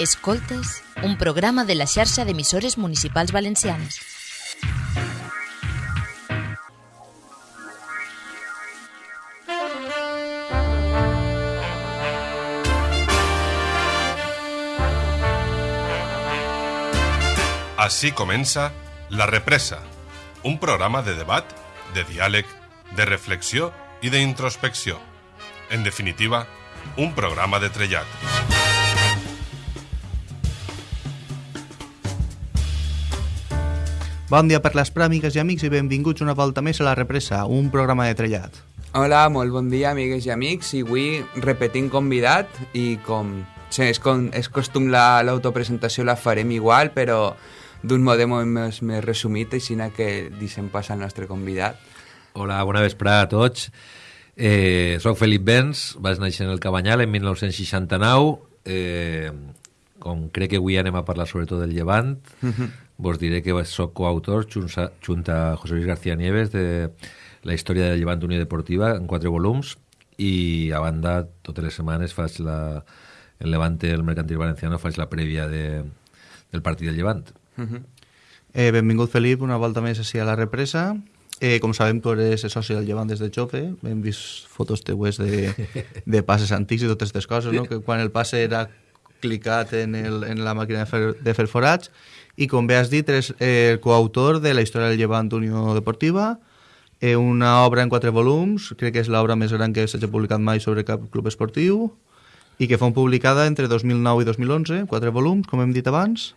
Escoltes, un programa de la xarxa d'emissores municipals valencianes. Així comença La Represa, un programa de debat, de diàleg, de reflexió i d'introspecció. En definitiva, un programa de trellat. Bon dia per les pràmigues i amics i benvinguts una volta més a La Represa, un programa de trellat. Hola, molt bon dia, amigues i amics. I avui repetint convidat i com sí, és, com, és costum la- l'autopresentació la farem igual, però d'un mode molt més, més resumit, així que deixem passar al nostre convidat. Hola, bona vesprada a tots. Eh, soc Felip Benz, vaig néixer en el Cabanyal en 1969. Eh, com crec que avui anem a parlar sobretot del Llevant, vos diré que soc coautor junta a José Luis García Nieves de la història del Llevant Unió Deportiva en quatre volums i a banda totes les setmanes faig la, el Levante, el Mercantil Valenciano, faig la prèvia de, del partit del Llevant. Eh, benvingut, Felip, una volta més així a La Represa. Eh, com sabem, tu eres soci del Llevant des de Xope. Hem vist fotos teues de, de passes antics i totes aquestes coses, no? que quan el passe era clicat en, el, en la màquina de fer, de fer forats i com bé has dit, eh, el coautor de la història del Llevant Unió Deportiva, eh, una obra en quatre volums, crec que és l'obra més gran que s'hagi publicat mai sobre cap club esportiu, i que fou publicada entre 2009 i 2011, quatre volums, com hem dit abans,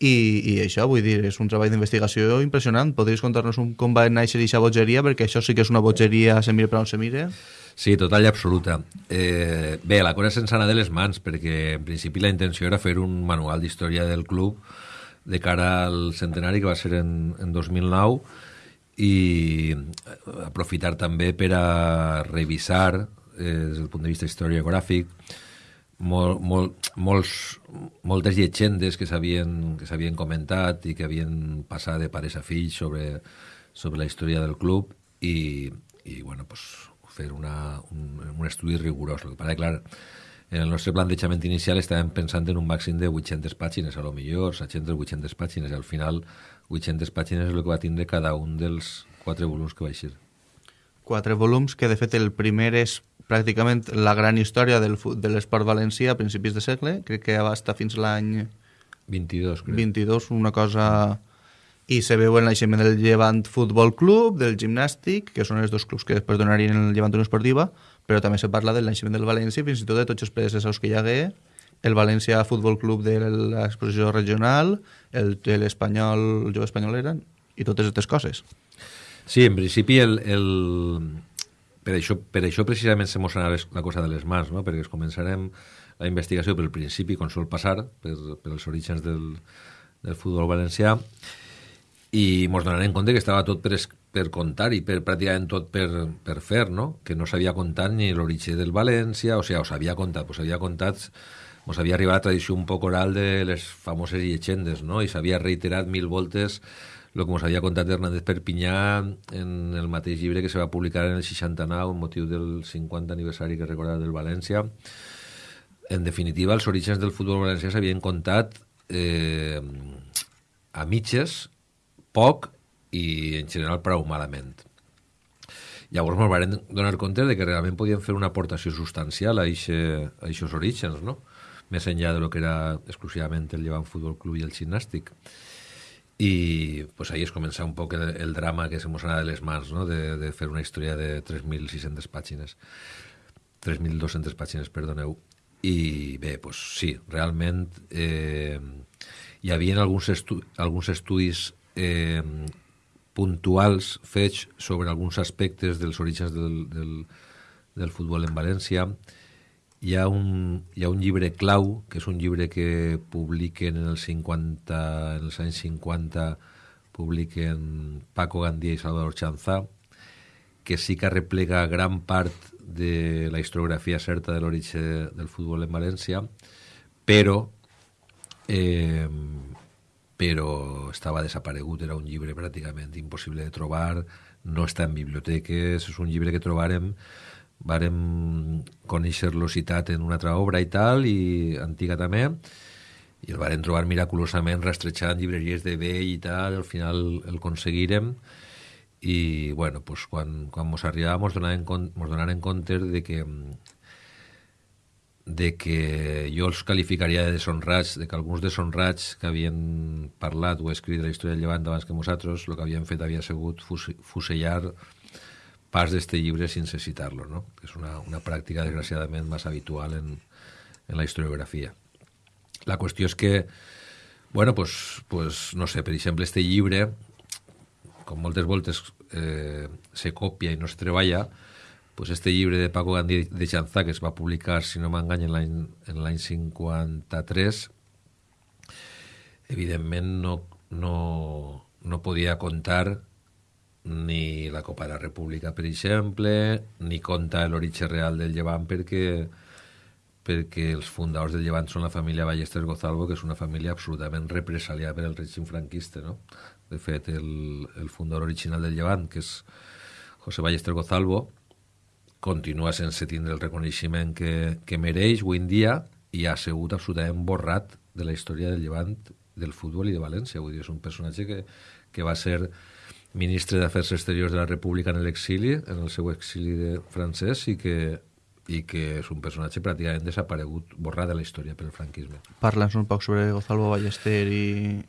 i, i això, vull dir, és un treball d'investigació impressionant. Podries contar-nos un, com va néixer aquesta bogeria, perquè això sí que és una bogeria, se mire per on se mire. Sí, total i absoluta. Eh, bé, la cosa és sense anar de les mans, perquè en principi la intenció era fer un manual d'història del club de cara al centenari, que va ser en, en 2009, i aprofitar també per a revisar, eh, des del punt de vista historiogràfic, mol, mol, molts, moltes llegendes que s'havien comentat i que havien passat de pares a fills sobre, sobre la història del club i, i bueno, pues, fer una, un, un estudi rigorós. El que passa, clar, en el nostre plantejament inicial estàvem pensant en un màxim de 800 pàgines, a lo millor 700 800 pàgines, i al final 800 pàgines és el que va tindre cada un dels quatre volums que va eixir. Quatre volums, que de fet el primer és pràcticament la gran història del, de l'esport valencià a principis de segle, crec que abasta fins l'any 22, crec. 22, una cosa... I se veu el naixement del Llevant Futbol Club, del gimnàstic, que són els dos clubs que després donarien el Llevant Unió Esportiva, però també se parla del naixement del València fins i tot de tots els predecessors que hi hagué, el València Futbol Club de l'exposició regional, el l'Espanyol, el jove espanyol eren, i totes aquestes coses. Sí, en principi el, el... Per, això, per això precisament se mos la cosa de les mans, no? perquè es començarem la investigació pel principi, com sol passar, per, per els orígens del, del futbol valencià, i ens donarem compte que estava tot per contar i per pràcticament tot per, per fer, no? que no s'havia contat ni l'origen del València, o sigui, o s'havia contat, pues s'havia contat, ens havia arribat la tradició un poc oral de les famoses llegendes, no? i s'havia reiterat mil voltes el que ens havia contat Hernández Perpinyà en el mateix llibre que se va publicar en el 69 amb motiu del 50 aniversari que recordava del València. En definitiva, els orígens del futbol valencià s'havien contat eh, a mitges, poc i en general prou malament. Llavors ens vam donar compte de que realment podíem fer una aportació substancial a aquests orígens, no? més enllà de lo que era exclusivament el Llevant Futbol Club i el gimnàstic. I pues, ahí es comença un poc el, el drama que se anava de les mans, no? de, de fer una història de 3.600 pàgines. 3.200 pàgines, perdoneu. I bé, pues, sí, realment eh, hi havia alguns, estu alguns estudis eh, puntuals fets sobre alguns aspectes dels orígens del, del, del futbol en València. Hi ha, un, hi ha un llibre clau, que és un llibre que publiquen en els, 50, en els anys 50, publiquen Paco Gandía i Salvador Chanzà, que sí que replega gran part de la historiografia certa de l'origen del futbol en València, però eh, però estava desaparegut, era un llibre pràcticament impossible de trobar, no està en biblioteques, és un llibre que trobarem Vàrem conèixer l'Ocitat en una altra obra i tal, i antiga també, i el varen trobar miraculosament rastrejant llibreries de vell i tal, al final el aconseguirem, i bueno, pues, quan, quan mos arribava mos donaren, mos compte de que de que jo els qualificaria de deshonrats, de que alguns deshonrats que havien parlat o escrit de la història del Llevant abans que nosaltres, el que havien fet havia sigut fusellar pas d'este llibre sense citar-lo, no? que és una, una pràctica desgraciadament massa habitual en, en la historiografia. La qüestió és que, bueno, pues, pues, no sé, per exemple, este llibre, com moltes voltes eh, se copia i no es treballa, pues este llibre de Paco Gandhi de Chanzà, que es va publicar, si no m'engany, en l'any 53, evidentment no, no, no podia contar ni la Copa de la República, per exemple, ni conta l'origen real del Llevant perquè perquè els fundadors del Llevant són la família Ballester Gozalvo, que és una família absolutament represaliada per el règim franquista, no? De fet, el, el fundador original del Llevant, que és José Ballester Gozalvo, continua sense tindre el reconeixement que, que mereix avui en dia i ha sigut absolutament borrat de la història del Llevant, del futbol i de València. Vull dir, és un personatge que, que va ser ministre d'Afers Exteriors de la República en l'exili, en el seu exili de francès, i que i que és un personatge pràcticament desaparegut, borrat de la història pel franquisme. Parla'ns un poc sobre Gonzalo Ballester i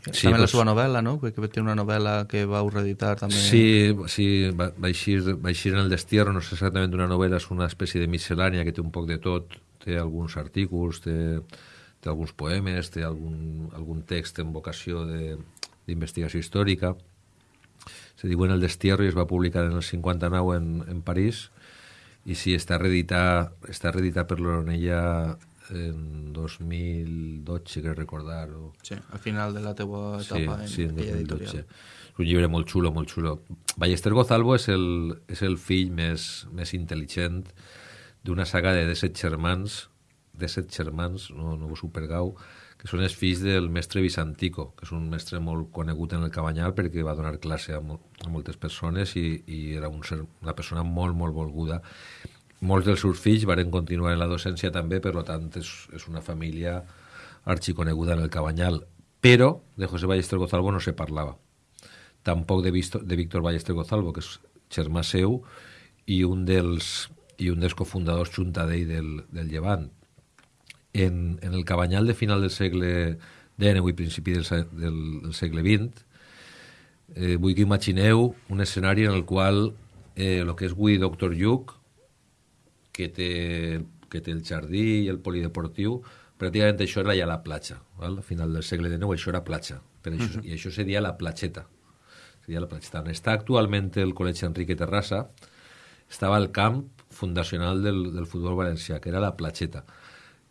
sí, també pues, la seva novel·la, no? Que té una novel·la que va reeditar també. Sí, sí va, va, eixir, va eixir en el Destierro, no és exactament una novel·la, és una espècie de miscel·lània que té un poc de tot, té alguns artículos, té, té alguns poemes, té algun, algun text en vocació d'investigació històrica. Se diu en el Destierro i es va publicar en el 59 en, en París, i sí, està reeditat, està reeditat per l'Oronella en 2012, crec recordar. O... Sí, al final de la teua etapa sí, en, sí, en 2012. És un llibre molt xulo, molt xulo. Ballester Gozalvo és el, és el fill més, més intel·ligent d'una saga de 17 germans, 17 germans, no, no vos ho pergau, que són els fills del mestre Visantico, que és un mestre molt conegut en el Cabanyal perquè va donar classe a, a moltes persones i, i era un ser, una persona molt, molt volguda. Molts dels seus fills varen continuar en la docència també, per tant és, és una família arxiconeguda en el Cabanyal. Però de José Ballester Gozalvo no se parlava. Tampoc de, Visto, de Víctor Ballester Gozalvo, que és germà seu i un dels, i un dels cofundadors juntadell del, del Llevant en, en el Cabanyal de final del segle XIX i principi del, del, del segle XX, eh, vull que imagineu un escenari en el qual eh, el que és avui Doctor Lluc, que té, que té el jardí i el polideportiu, pràcticament això era ja la platja. Val? A final del segle XIX això era platja. Per això, uh -huh. I això seria la platxeta. Seria la platxeta. On està actualment el Col·legi Enrique Terrassa, estava el camp fundacional del, del futbol valencià, que era la platxeta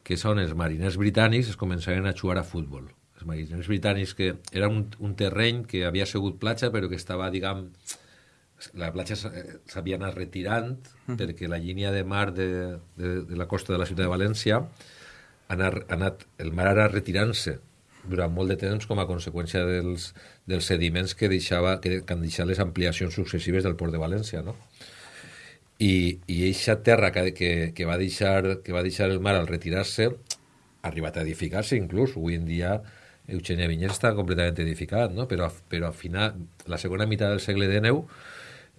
que són els mariners britànics, es començaren a jugar a futbol. Els mariners britànics, que era un, un terreny que havia sigut platja, però que estava, diguem, la platja s'havia anat retirant mm. perquè la línia de mar de, de, de la costa de la ciutat de València ha anat, ha anat el mar ara retirant-se durant molt de temps com a conseqüència dels, dels sediments que, deixava, que, que han deixat les ampliacions successives del port de València, no? I, i eixa terra que, que, que, va deixar, que va deixar el mar al retirar-se ha arribat a edificar-se inclús. Avui en dia Eugènia Vinyes està completament edificat, no? però, però al final, la segona meitat del segle XIX,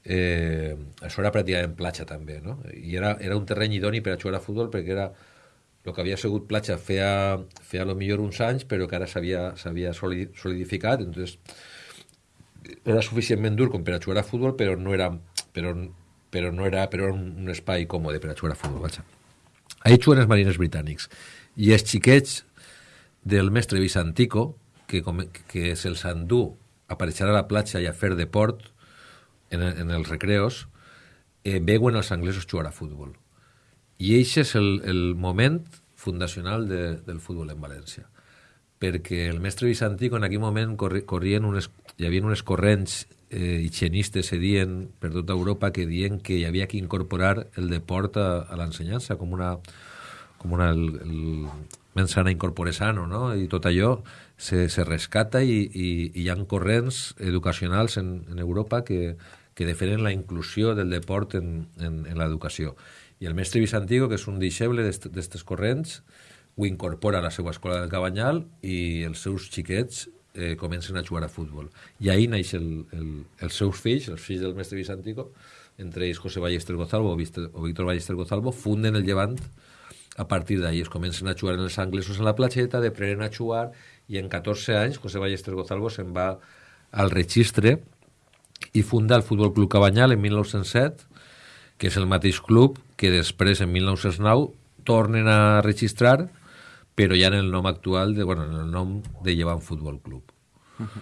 eh, això era pràcticament platja també, no? i era, era un terreny idoni per a jugar a futbol perquè era el que havia sigut platja feia, feia lo millor uns anys, però que ara s'havia solidificat, entonces era suficientment dur com per a jugar a futbol, però no era, però però no era, però era un, espai còmode per a jugar a futbol. Vaja. Ahí juguen els marines britànics. I els xiquets del mestre Visantico, que, com, que se'ls endú a aparèixer a la platja i a fer deport en, en els recreos, eh, veuen els anglesos jugar a futbol. I aquest és el, el moment fundacional de, del futbol en València perquè el mestre Visantico en aquell moment corrien unes, hi havia unes corrents eh, higienistes se dient per tota Europa que dient que hi havia que incorporar el deport a, a l'ensenyança com una, com una el, el mensana incorpore sano, no? I tot allò se, se rescata i, i, i hi ha corrents educacionals en, en Europa que, que defenen la inclusió del deport en, en, en l'educació. I el mestre Vicentigo, que és un deixeble d'aquestes corrents, ho incorpora a la seva escola del Cabanyal i els seus xiquets eh, comencen a jugar a futbol. I ahir naix el, el, els seus fills, els fills del mestre Vicentico, entre ells José Ballester Gozalvo o, Víctor Ballester Gozalvo, funden el Llevant a partir d'ahir. Es comencen a jugar en els anglesos en la platxeta, de prenen a jugar, i en 14 anys José Ballester Gozalvo se'n va al registre i funda el Futbol Club Cabanyal en 1907, que és el mateix club que després, en 1909, tornen a registrar però ja en el nom actual, de, bueno, en el nom de Llevant Futbol Club. Uh -huh.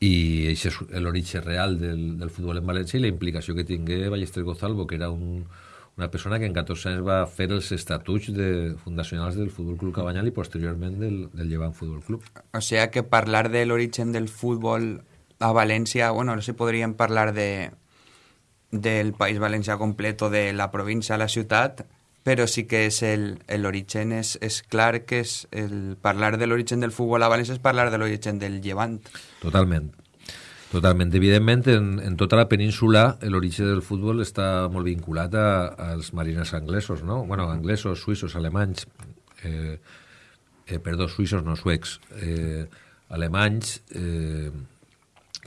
I això és l'origen real del, del futbol en València i la implicació que tingué Ballester Gozalvo, que era un, una persona que en 14 anys va fer els estatuts de, fundacionals del Futbol Club Cabanyal i posteriorment del, del Llevant Futbol Club. O sea que parlar de l'origen del futbol a València, bueno, no sé, podríem parlar de del País Valencià complet o de la província a la ciutat, però sí que és l'origen, és, és clar que és el parlar de l'origen del futbol a València és parlar de l'origen del llevant. Totalment. Totalment. Evidentment, en, en tota la península l'origen del futbol està molt vinculat a, als mariners anglesos, no? bueno, anglesos, suïssos, alemanys, eh, eh, perdó, suïssos no, suecs, eh, alemanys, eh,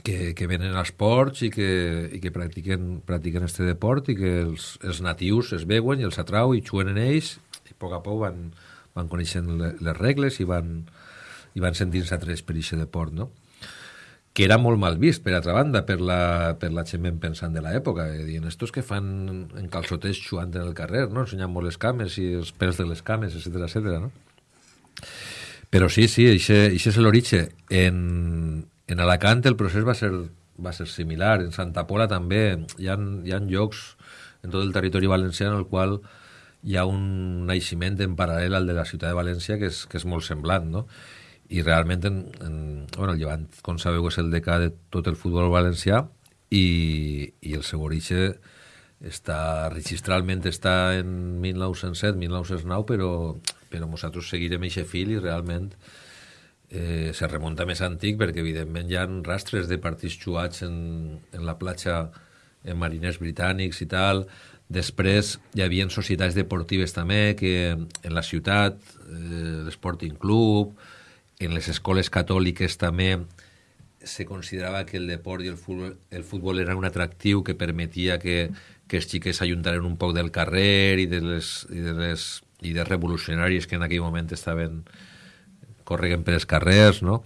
que, que venen als ports i que, i que practiquen, practiquen este deport i que els, els natius es veuen i els atrau i juguen en ells i a poc a poc van, van coneixent les regles i van, i van sentint-se atrets per aquest deport, no? que era molt mal vist, per altra banda, per la, per la gent ben pensant de l'època, dient, estos que fan en calçotets jugant en el carrer, no? ensenyant molt les cames i els pèls de les cames, etc etc. no? Però sí, sí, això és l'origen. En, en Alacant el procés va ser, va ser similar, en Santa Pola també. Hi ha, hi ha llocs en tot el territori valencià en el qual hi ha un naixement en paral·lel al de la ciutat de València que és, que és molt semblant, no? I realment, en, en, bueno, el Llevant, com sabeu, és el decà de tot el futbol valencià i, i el seu origen està, registralment està en 1907-1909, però, però nosaltres seguirem aquest fil i realment eh, se remunta més antic perquè evidentment hi ha rastres de partits jugats en, en la platja en mariners britànics i tal. Després hi havia societats deportives també que en la ciutat, eh, l'Sporting Club, en les escoles catòliques també se considerava que el deport i el futbol, el futbol era un atractiu que permetia que, que els xiquets s'ajuntaren un poc del carrer i de les, i de les i de revolucionaris que en aquell moment estaven correguen per els carrers, no?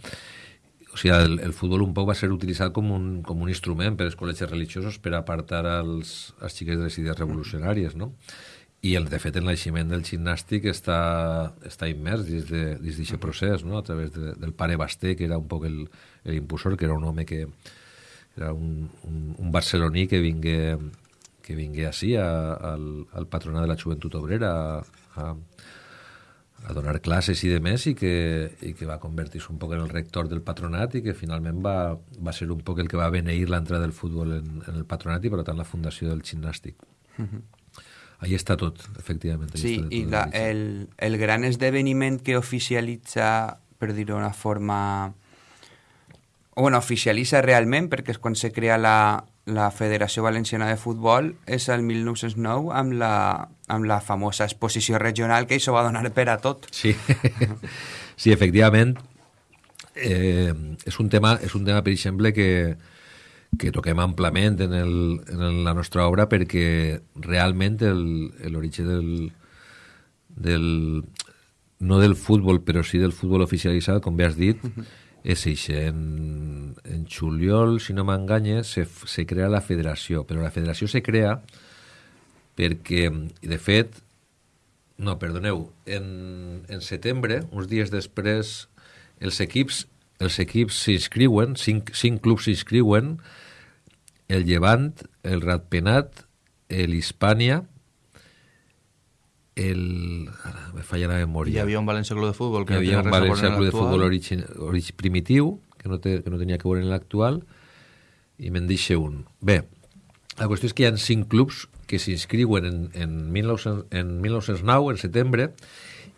O sigui, el, el futbol un poc va ser utilitzat com un, com un instrument per als col·legis religiosos per apartar els, els xiquets de les idees revolucionàries, no? I, el, de fet, el naixement del gimnàstic està, està immers dins d'aquest procés, no? a través de, del pare Basté, que era un poc l'impulsor, que era un home que era un, un, un barceloní que vingué, que vingué així a, al, al patronat de la joventut obrera a, a, a donar classes i de més i que, i que va convertir-se un poc en el rector del patronat i que finalment va, va ser un poc el que va beneir l'entrada del futbol en, en el patronat i per tant la fundació del gimnàstic. Uh -huh. Ahí està tot, efectivament. Sí, i la, el, el gran esdeveniment que oficialitza, per dir-ho d'una forma... Bueno, oficialitza realment, perquè és quan se crea la, la Federació Valenciana de Futbol és el 1909 amb la, amb la famosa exposició regional que això va donar per a tot. Sí, sí efectivament. Eh, és, un tema, és un tema, per exemple, que, que toquem amplament en, el, en la nostra obra perquè realment l'origen del, del no del futbol, però sí del futbol oficialitzat, com bé has dit, uh -huh és això. En, en juliol, si no m'enganye, se, se crea la federació, però la federació se crea perquè, de fet, no, perdoneu, en, en setembre, uns dies després, els equips els equips s'inscriuen, cinc, cinc clubs s'inscriuen, el Llevant, el Ratpenat, l'Hispània, el... Ara me falla la memòria. Hi havia un València Club de Futbol que Hi havia un València Club de Futbol origin, origin, primitiu, que no, té, que no tenia que veure en l'actual, i me'n deixa un. Bé, la qüestió és que hi ha cinc clubs que s'inscriuen en, en, 19, en 1909, en setembre,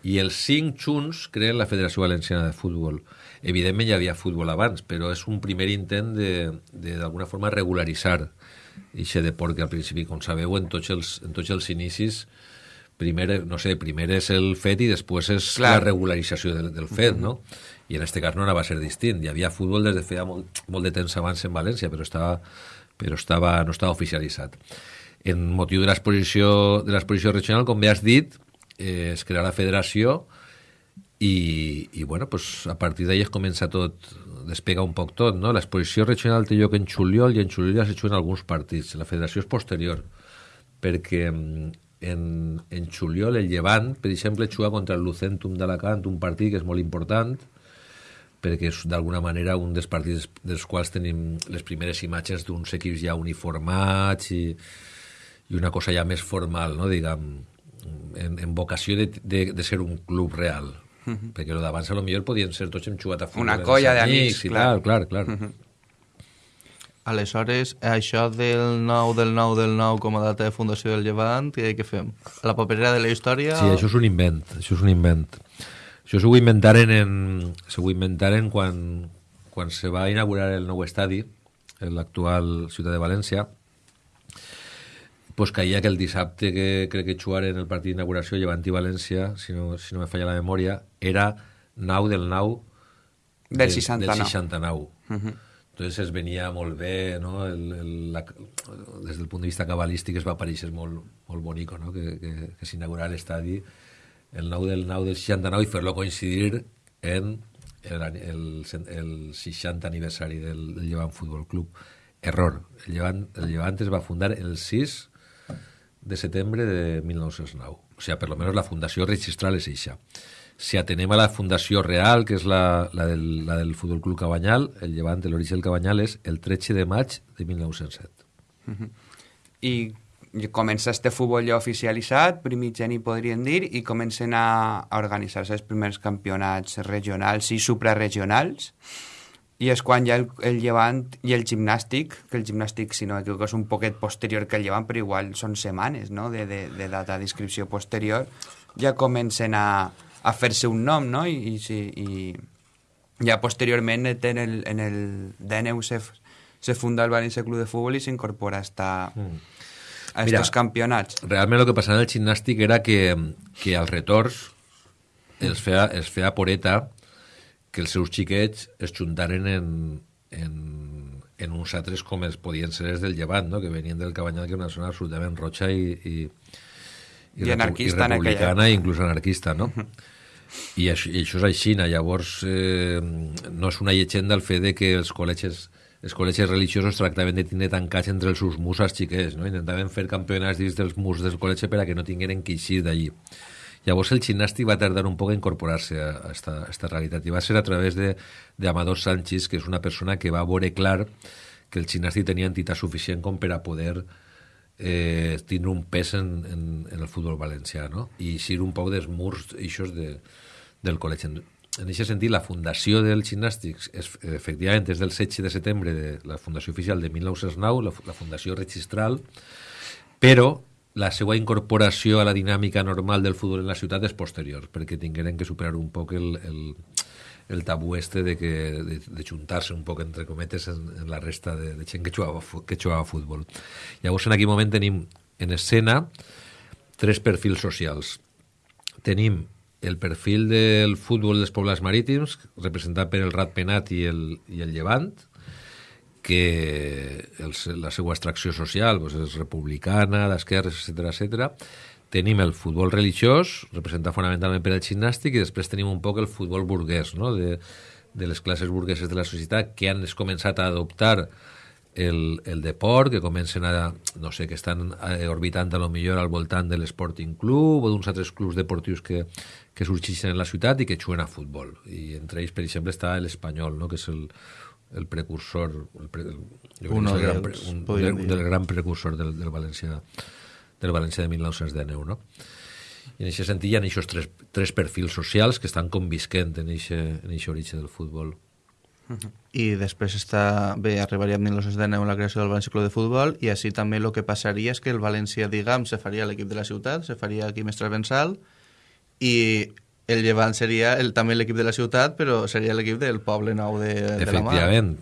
i els cinc junts creen la Federació Valenciana de Futbol. Evidentment hi havia futbol abans, però és un primer intent de, de d'alguna forma, regularitzar ixe deport que al principi, com sabeu, en tots els, en tots els inicis, primer, no sé, primer és el fet i després és Clar. la regularització del, del fet, no? I en este cas no anava a ser distint. Hi havia futbol des de feia molt, molt de temps abans en València, però estava, però estava, no estava oficialitzat. En motiu de l'exposició de l'exposició regional, com bé has dit, eh, es crearà la federació i, i bueno, pues, a partir d'ahí es comença tot, despega un poc tot, no? L'exposició regional té lloc en juliol i en juliol ja se juguen alguns partits. La federació és posterior, perquè mm, en, en juliol el Llevant, per exemple, juga contra el Lucentum d'Alacant, un partit que és molt important, perquè és d'alguna manera un dels partits dels quals tenim les primeres imatges d'uns equips ja uniformats i, i una cosa ja més formal, no? diguem, en, en vocació de, de, de ser un club real. Uh -huh. Perquè lo d'abans a lo millor podien ser tots hem jugat a futbol. Una colla d'amics, clar. tal, clar, clar. Uh -huh. Aleshores, això del 9 del 9 del 9 com a data de fundació del Llevant, què, què fem? A la paperera de la història? Sí, això és un invent, això és un invent. Això s'ho inventaren, en, s'ho inventaren quan, quan se va inaugurar el nou estadi, en l'actual ciutat de València, pues caia que el dissabte que crec que jugaren el partit d'inauguració Llevant i València, si no, si no me falla la memòria, era 9 del 9 Del 69. Del 69. Uh -huh. Entonces es venia molt bé, no? El, el, la, des del punt de vista cabalístic es va aparèixer molt, molt bonic, no? que, que, que s'inaugurà l'estadi el 9 del 9 del 69 i fer-lo coincidir en el, el, el 60 aniversari del, del Llevant Futbol Club. Error. El Llevant, el Llevant es va fundar el 6 de setembre de 1909. O sigui, per lo menos la fundació registral és eixa. Si atenem a la fundació real, que és la, la, del, la del Futbol Club Cabanyal, el llevant de l'origen del Cabanyal és el 13 de maig de 1907. I comença este futbol ja oficialitzat, primigeni podríem dir, i comencen a, a organitzar-se els primers campionats regionals i suprarregionals, i és quan ja el, el llevant i el gimnàstic, que el gimnàstic, si no m'equivoco, és un poquet posterior que el llevant, però igual són setmanes no? de, de, de data d'inscripció posterior, ja comencen a, a fer-se un nom, no? I, i, sí, i ja posteriorment en el, en el DNU se, se funda el València Club de Futbol i s'incorpora hasta, Mm. a Mira, estos campionats. Realment el que passava en el gimnàstic era que, que als retorns els feia, els feia poreta que els seus xiquets es juntaren en, en, en uns altres com els podien ser els del Llevant, no? que venien del Cabanyal, que era una zona absolutament roja i, i, I repu- anarquista i en aquella republicana i inclús anarquista, no? I això, I això és així, llavors eh, no és una llegenda el fet de que els col·legis els col·legis religiosos tractaven de tindre tancats entre els seus murs als xiquets, no? intentaven fer campionats dins dels murs del col·legi per a que no tingueren que eixir d'allí. Llavors el gimnàstic va tardar un poc a incorporar-se a, a, esta, realitat i va ser a través de, de Amador Sánchez, que és una persona que va veure clar que el gimnàstic tenia entitat suficient com per a poder eh, tindre un pes en, en, en el futbol valencià no? i eixir un poc dels murs eixos de, del col·legi. En, aquest sentit, la fundació del gimnàstic és, efectivament és del 16 de setembre de la fundació oficial de 1909, la, la fundació registral, però la seva incorporació a la dinàmica normal del futbol en la ciutat és posterior, perquè tingueren que superar un poc el, el, el tabú este de, que, de, de juntar-se un poc, entre cometes, en, en la resta de, de gent que jugava, que jugava a futbol. Llavors, en aquell moment tenim en escena tres perfils socials. Tenim el perfil del futbol dels pobles marítims, representat per el Ratpenat i el, i el Llevant, que el, la seva extracció social doncs, és republicana, d'esquerres, etc etc. Tenim el futbol religiós, representat fonamentalment per el gimnàstic, i després tenim un poc el futbol burguès, no? de, de les classes burgueses de la societat que han començat a adoptar el, el deport, que comencen a, no sé, que estan eh, orbitant a lo millor al voltant de l'Sporting Club o d'uns altres clubs deportius que, que sorgeixen en la ciutat i que juguen a futbol. I entre ells, per exemple, està l'Espanyol, no? que és el, el precursor, el pre, el, és el gran, pre- un, podríem un, del gran precursor del, del València del València de 1919, no? I en aquest sentit hi ha aquests tres, tres perfils socials que estan convisquent en aquest origen del futbol. I després està, bé, arribaria a 1919 la creació del València Club de Futbol i així també el que passaria és que el València, diguem, se faria l'equip de la ciutat, se faria aquí més transversal i el Llevant seria el, també l'equip de la ciutat, però seria l'equip del poble nou de, de la mar. Efectivament.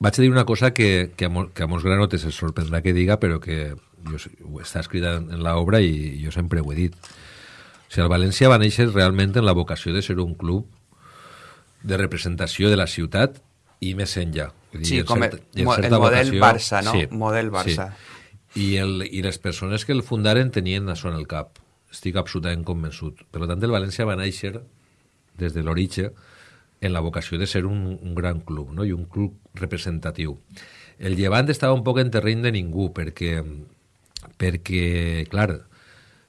vaig a dir una cosa que, que, a, mol, que a molts granotes es sorprendrà que diga, però que jo, està escrita en, en l'obra i jo sempre ho he dit. O sigui, el València va néixer realment en la vocació de ser un club de representació de la ciutat i més enllà. Vull Sí, com el, mo- el certa model vocació- Barça, no? Sí, Model Barça. Sí. I, el, I les persones que el fundaren tenien això en el cap. Estic absolutament convençut. Per tant, el València va néixer des de l'origen en la vocació de ser un, un gran club no? i un club representatiu. El Llevant estava un poc en terreny de ningú perquè, perquè clar,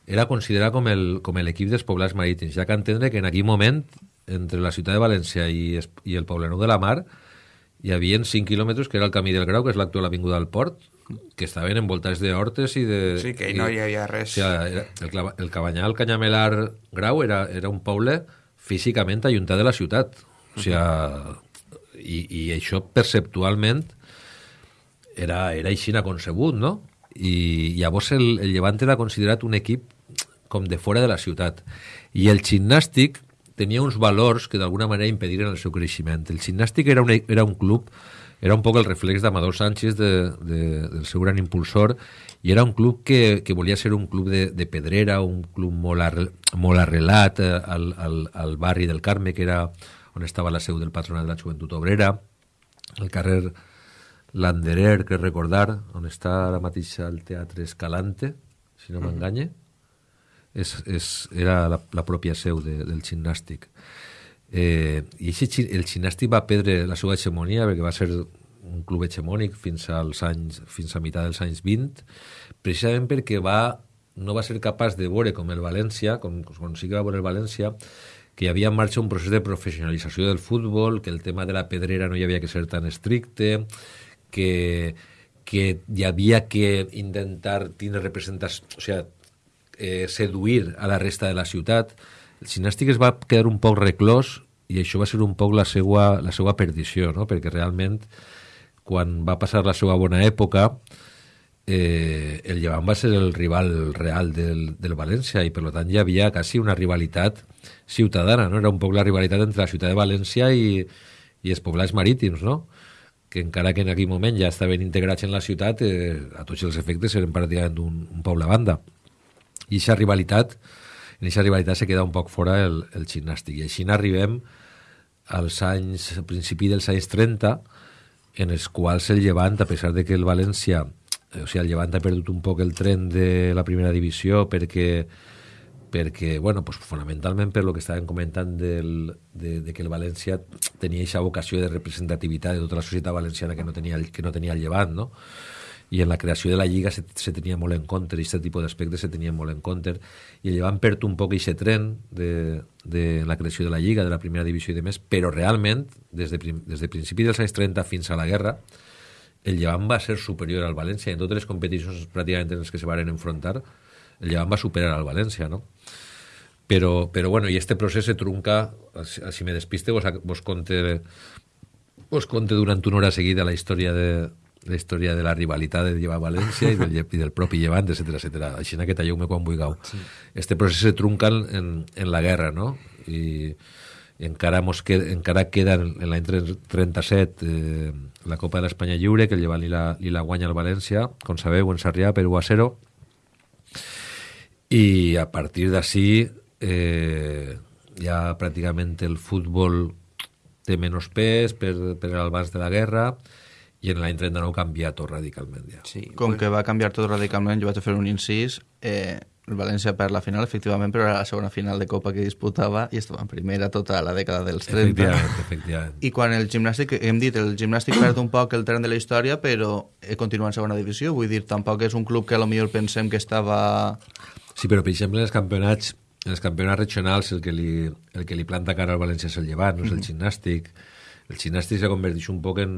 era considerat el- com l'equip dels poblats marítims, ja que entendre que en aquell moment, entre la ciutat de València i, i el Poblenou de la Mar, hi havia 5 quilòmetres, que era el Camí del Grau, que és l'actual avinguda del Port, que estaven envoltats d'hortes i de... Sí, que no hi havia O res. sigui, era, el, clava- el Canyamelar Grau era, era un poble físicament ajuntat de la ciutat. O sigui, i, i això perceptualment era, era així concebut, no? I llavors el, el Llevant era considerat un equip com de fora de la ciutat. I el gimnàstic tenia uns valors que d'alguna manera impediren el seu creixement. El gimnàstic era un, era un club, era un poc el reflex d'Amador Sánchez, de, de, del seu gran impulsor, i era un club que, que volia ser un club de, de pedrera, un club molt, arre, molt arrelat eh, al, al, al barri del Carme, que era on estava la seu del patronat de la joventut obrera, el carrer Landerer, que recordar, on està ara mateix el Teatre Escalante, si no m'enganye, és, és, era la, la pròpia seu de, del gimnàstic. Eh, I així, el gimnàstic va perdre la seva hegemonia perquè va ser un club hegemònic fins als anys fins a meitat dels anys 20 precisament perquè va, no va ser capaç de veure com el València, com, com sí que va veure el València, que hi havia en marxa un procés de professionalització del futbol, que el tema de la pedrera no hi havia que ser tan estricte, que, que hi havia que intentar tindre representació, o sigui, eh, seduir a la resta de la ciutat. El gimnàstic es va quedar un poc reclòs i això va ser un poc la seva, la seva perdició, no? perquè realment quan va passar la seva bona època eh, el Llevant va ser el rival real del, del València i per tant hi havia quasi una rivalitat ciutadana, no? era un poc la rivalitat entre la ciutat de València i, i els poblats marítims, no? que encara que en aquell moment ja estaven integrats en la ciutat, eh, a tots els efectes eren pràcticament un, un poble a banda. I aquesta rivalitat, en aquesta rivalitat se queda un poc fora el, el gimnàstic. I així n'arribem als anys, al principi dels anys 30, en els quals el Llevant, a pesar de que el València, o sigui, el Llevant ha perdut un poc el tren de la primera divisió perquè perquè, bueno, pues fonamentalment per lo que estàvem comentant del, de, de que el València tenia aquesta vocació de representativitat de tota la societat valenciana que no tenia, que no tenia el Llevant, no? I en la creació de la Lliga se, se tenia molt en compte, aquest tipus d'aspectes se tenia molt en compte, i el Llevant perd un poc aquest tren de, de la creació de la Lliga, de la primera divisió i de més, però realment, des de, prim, des de principi dels anys 30 fins a la guerra, el Llevant va ser superior al València, en totes les competicions pràcticament en les que se varen enfrontar, el Llevant va superar al València, no? Però, però bueno, i este procés se trunca, si me despiste, vos, vos conte, vos conte durant una hora seguida la història de, la història de la rivalitat de Lleva València i del, i del propi Llevant, etc etc. Així que talleu-me quan vulgueu. Sí. Este procés se trunca en, en la guerra, no? I, i encara, mos queda, encara queda en, l'any 37 eh, la Copa de l'Espanya Lliure, que el Llevant li la, li la guanya al València, com sabeu, en Sarrià, per 1 a 0, i a partir d'ací eh, ja pràcticament el futbol té menys pes per, per abans de la guerra i en l'any 39 canvia tot radicalment ja. Sí, Com que va canviar tot radicalment, jo vaig a fer un incís, eh, el València per la final, efectivament, però era la segona final de Copa que disputava i estava en primera tota la dècada dels 30. Efectivament, efectivament. I quan el gimnàstic, hem dit, el gimnàstic perd un poc el tren de la història, però continua en segona divisió, vull dir, tampoc és un club que a lo millor pensem que estava... Sí, però per exemple en els campionats en els campionats regionals el que li, el que li planta cara al València és el llevant, no és el gimnàstic. El gimnàstic se converteix un poc en...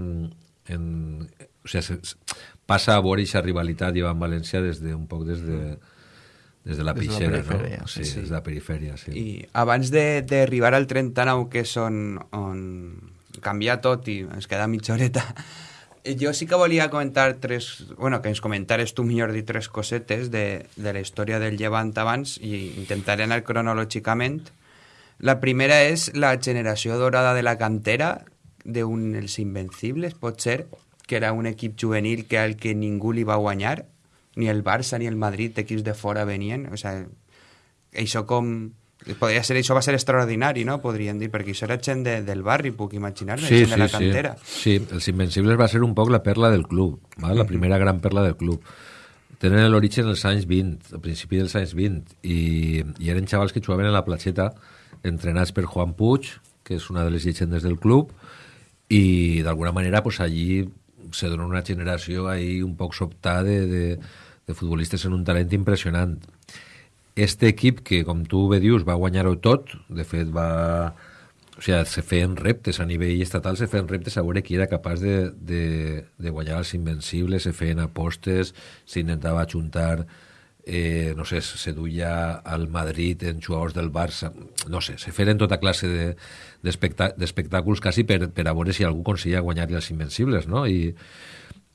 en o sigui, se, se, passa a veure aquesta rivalitat llevant-València des de, un poc des de, des de la Des de la peixera, perifèria, no? sí, Sí, sí. des de la perifèria, sí. I abans d'arribar al 39, que és on, on canvia tot i ens queda mitja horeta, jo sí que volia comentar tres... Bueno, que ens comentares tu millor dir tres cosetes de, de la història del Llevant abans i intentaré anar cronològicament. La primera és la generació dorada de la cantera d'un Els Invencibles, pot ser? que era un equip juvenil que al que ningú li va guanyar, ni el Barça ni el Madrid, equips de fora venien, o sigui, això com... Podria ser, això va ser extraordinari, no? Podríem dir, perquè això era gent de, del barri, puc imaginar-me, Sí, gent sí, de la sí. cantera. Sí, els Invencibles va ser un poc la perla del club, val? la primera gran perla del club. Tenen l'origen als anys 20, al principi dels anys 20, i, i eren xavals que jugaven a la platxeta, entrenats per Juan Puig, que és una de les llegendes del club, i d'alguna manera pues, allí se dona una generació ahí un poc sobtada de, de, de futbolistes en un talent impressionant. Este equip que, com tu bé dius, va guanyar-ho tot, de fet va... O sigui, se feien reptes a nivell estatal, se feien reptes a veure qui era capaç de, de, de guanyar els invencibles, se feien apostes, s'intentava ajuntar, eh, no sé, se duia al Madrid en jugadors del Barça, no sé, se feien tota classe de- d'espectàculs de, quasi per, per a veure si algú aconseguia guanyar-li els invencibles, no? I,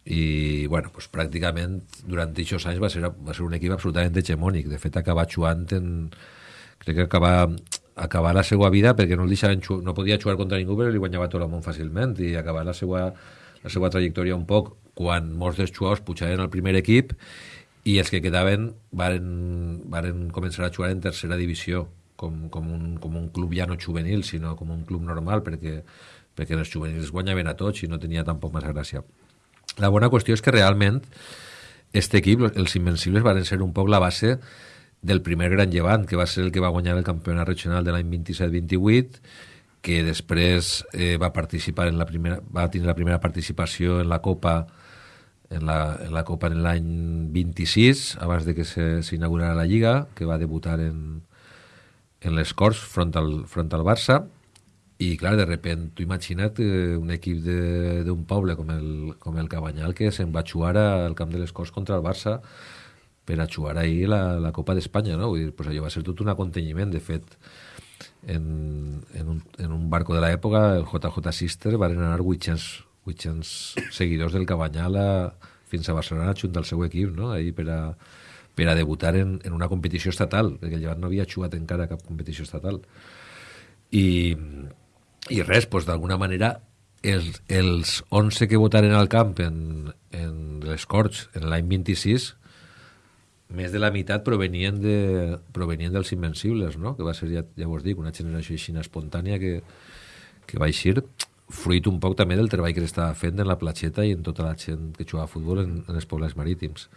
i bueno, pues, pràcticament durant aquests anys va ser, va ser un equip absolutament hegemònic. De fet, acaba jugant en... Crec que acaba, acabar la seva vida perquè no, el deixaven no podia jugar contra ningú però li guanyava tot el món fàcilment i acabar la seva, la seva trajectòria un poc quan molts dels jugadors pujaven al primer equip i els que quedaven varen, varen començar a jugar en tercera divisió com, com, un, com un club ja no juvenil sinó com un club normal perquè, perquè els juvenils guanyaven a tots i no tenia tampoc massa gràcia. La bona qüestió és que realment este equip, els Invencibles, van ser un poc la base del primer gran llevant, que va ser el que va guanyar el campionat regional de l'any 27-28, que després eh, va participar en la primera, va tenir la primera participació en la Copa en la, en la Copa en l'any 26, abans de que s'inaugurara la Lliga, que va debutar en, en les Corts front al, front al Barça, i clar, de repent, tu imagina't eh, un equip d'un poble com el, com el Cabanyal que se'n va jugar al camp de les Corts contra el Barça per a jugar ahir la, la Copa d'Espanya, no? Vull dir, pues allò va ser tot un aconteixement. De fet, en, en, un, en un barco de l'època, el JJ Sister, van anar 800, 800 seguidors del Cabanyal a, fins a Barcelona junt al seu equip, no? Ahir per a, per a debutar en, en una competició estatal, perquè el Llevant no havia jugat encara cap competició estatal. I, i res, doncs d'alguna manera els, els 11 que votaren al camp en, en les Corts en l'any 26 més de la meitat provenien, de, provenien dels Invencibles, no? que va ser, ja, ja vos dic, una generació així espontània que, que va eixir fruit un poc també del treball que s'estava fent en la platxeta i en tota la gent que jugava a futbol en, en els pobles marítims.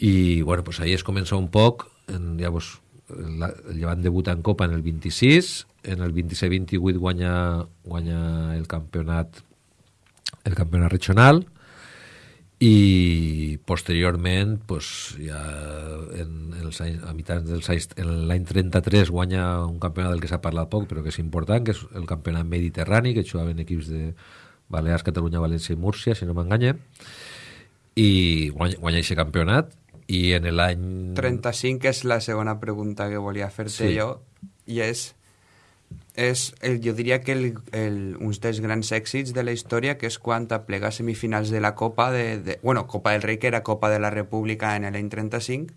I, bueno, pues ahí es comença un poc, en, ja vos, la, el Llevant debuta en Copa en el 26, en el 26-28 guanya, guanya el campionat el campionat regional i posteriorment pues, ja en, en els anys, a mitjans dels anys en l'any 33 guanya un campionat del que s'ha parlat poc però que és important, que és el campionat mediterrani que jugaven equips de Balears, Catalunya, València i Múrcia, si no m'enganye i guanya, guanya aquest campionat i en l'any 35 és la segona pregunta que volia fer-te Sí. jo i és, és el, jo diria que el, el, uns dels grans èxits de la història que és quan aplega semifinals de la Copa de, de, bueno, Copa del Rei que era Copa de la República en l'any 35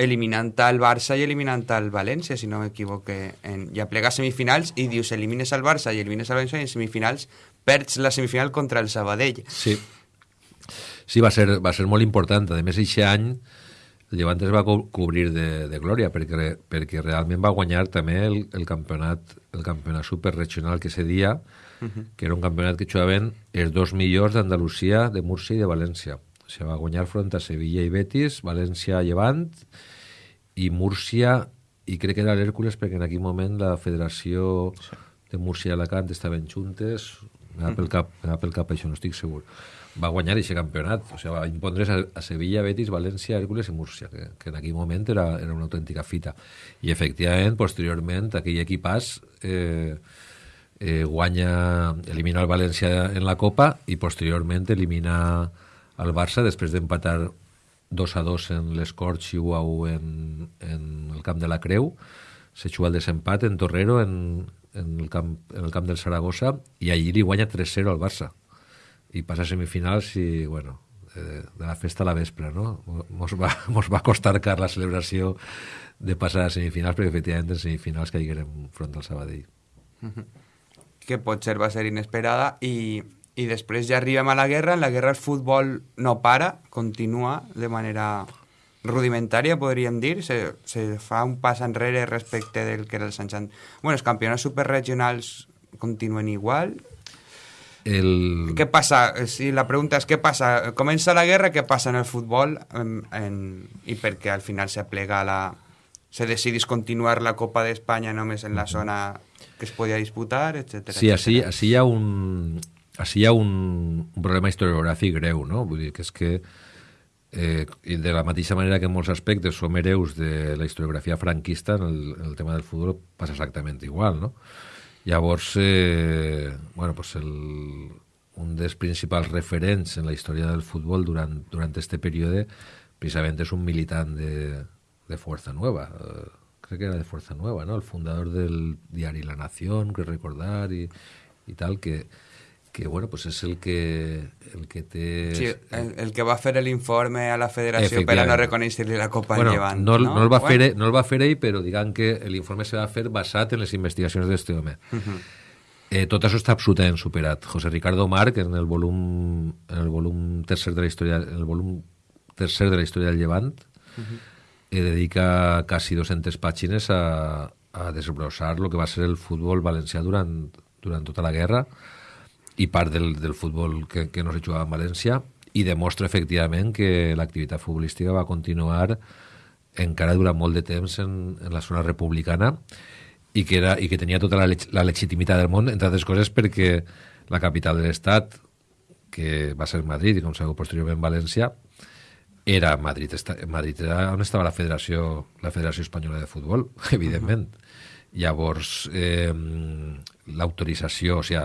eliminant al Barça i eliminant al València, si no m'equivoque, en, i aplega semifinals i dius elimines al Barça i elimines al València i en semifinals perds la semifinal contra el Sabadell. Sí. Sí, va ser, va ser molt important. A més, aquest any el Llevant es va co cobrir de, de glòria perquè, perquè realment va guanyar també el, el campionat el campionat superregional que se dia, uh -huh. que era un campionat que jugaven els dos millors d'Andalusia, de Múrcia i de València. O sigui, va guanyar front a Sevilla i Betis, València Llevant i Múrcia i crec que era l'Hèrcules perquè en aquell moment la federació de Múrcia i Alacant estaven juntes m'ha pel cap, m'ha pel cap això, no estic segur va guanyar aquest campionat. O sigui, va impondre's a, Sevilla, Betis, València, Hèrcules i Múrcia que, que en aquell moment era, era una autèntica fita. I efectivament, posteriorment aquell equipàs eh, eh, guanya, elimina el València en la Copa i posteriorment elimina el Barça després d'empatar 2 a 2 en les Corts i 1 a 1 en, en el camp de la Creu. Se juga el desempat en Torrero en, en, el camp, en el camp del Saragossa i allí li guanya 3-0 al Barça i passa a semifinals i bueno de, de la festa a la vespre no? mos, va, mos va costar car la celebració de passar a semifinals perquè efectivament en semifinals caiguérem front al Sabadell que potser va ser inesperada i, i després ja arribem a la guerra, en la guerra el futbol no para, continua de manera rudimentària, podríem dir, se, se fa un pas enrere respecte del que era els anys... an- Bueno, els campionats superregionals continuen igual. El... Què passa? Si la pregunta és què passa? Comença la guerra, què passa en el futbol? En, en, I perquè al final se plega la... Se decidís continuar la Copa d'Espanya només en la zona que es podia disputar, etc. Sí, així, així hi ha un, així hi ha un, un problema historiogràfic greu, no? Vull dir que és que eh, de la mateixa manera que en molts aspectes som hereus de la historiografia franquista, en el, en el tema del futbol passa exactament igual, no? Llavors, eh, bueno, pues el, un dels principals referents en la història del futbol durant, durant este període precisament és un militant de, Fuerza Nueva, eh, que era de Fuerza Nueva, ¿no? El fundador del diari La Nación, que recordar, y, y tal, que, que bueno, pues es el que, el que té... Sí, el, el que va fer l'informe a la federació per a no reconèixer-li la Copa bueno, Llevant. no, no, el va Bueno, fer, no el va fer ell, però diguem que l'informe se va fer basat en les investigacions d'este home. eh, tot això està absolutament superat. José Ricardo Marc, en el volum, en el volum tercer de la història, en el volum tercer de la història del Llevant, eh, dedica quasi 200 pàgines a, a desbrossar el que va ser el futbol valencià durant, durant tota la guerra i part del, del futbol que, que no se jugava en València i demostra efectivament que l'activitat futbolística va continuar encara durant molt de temps en, en la zona republicana i que, era, i que tenia tota la, leg la legitimitat del món, entre altres coses perquè la capital de l'Estat, que va ser Madrid i com sabeu posteriorment València, era Madrid, esta, Madrid era on estava la Federació, la Federació Espanyola de Futbol, evidentment. Llavors, eh, l'autorització, o sigui,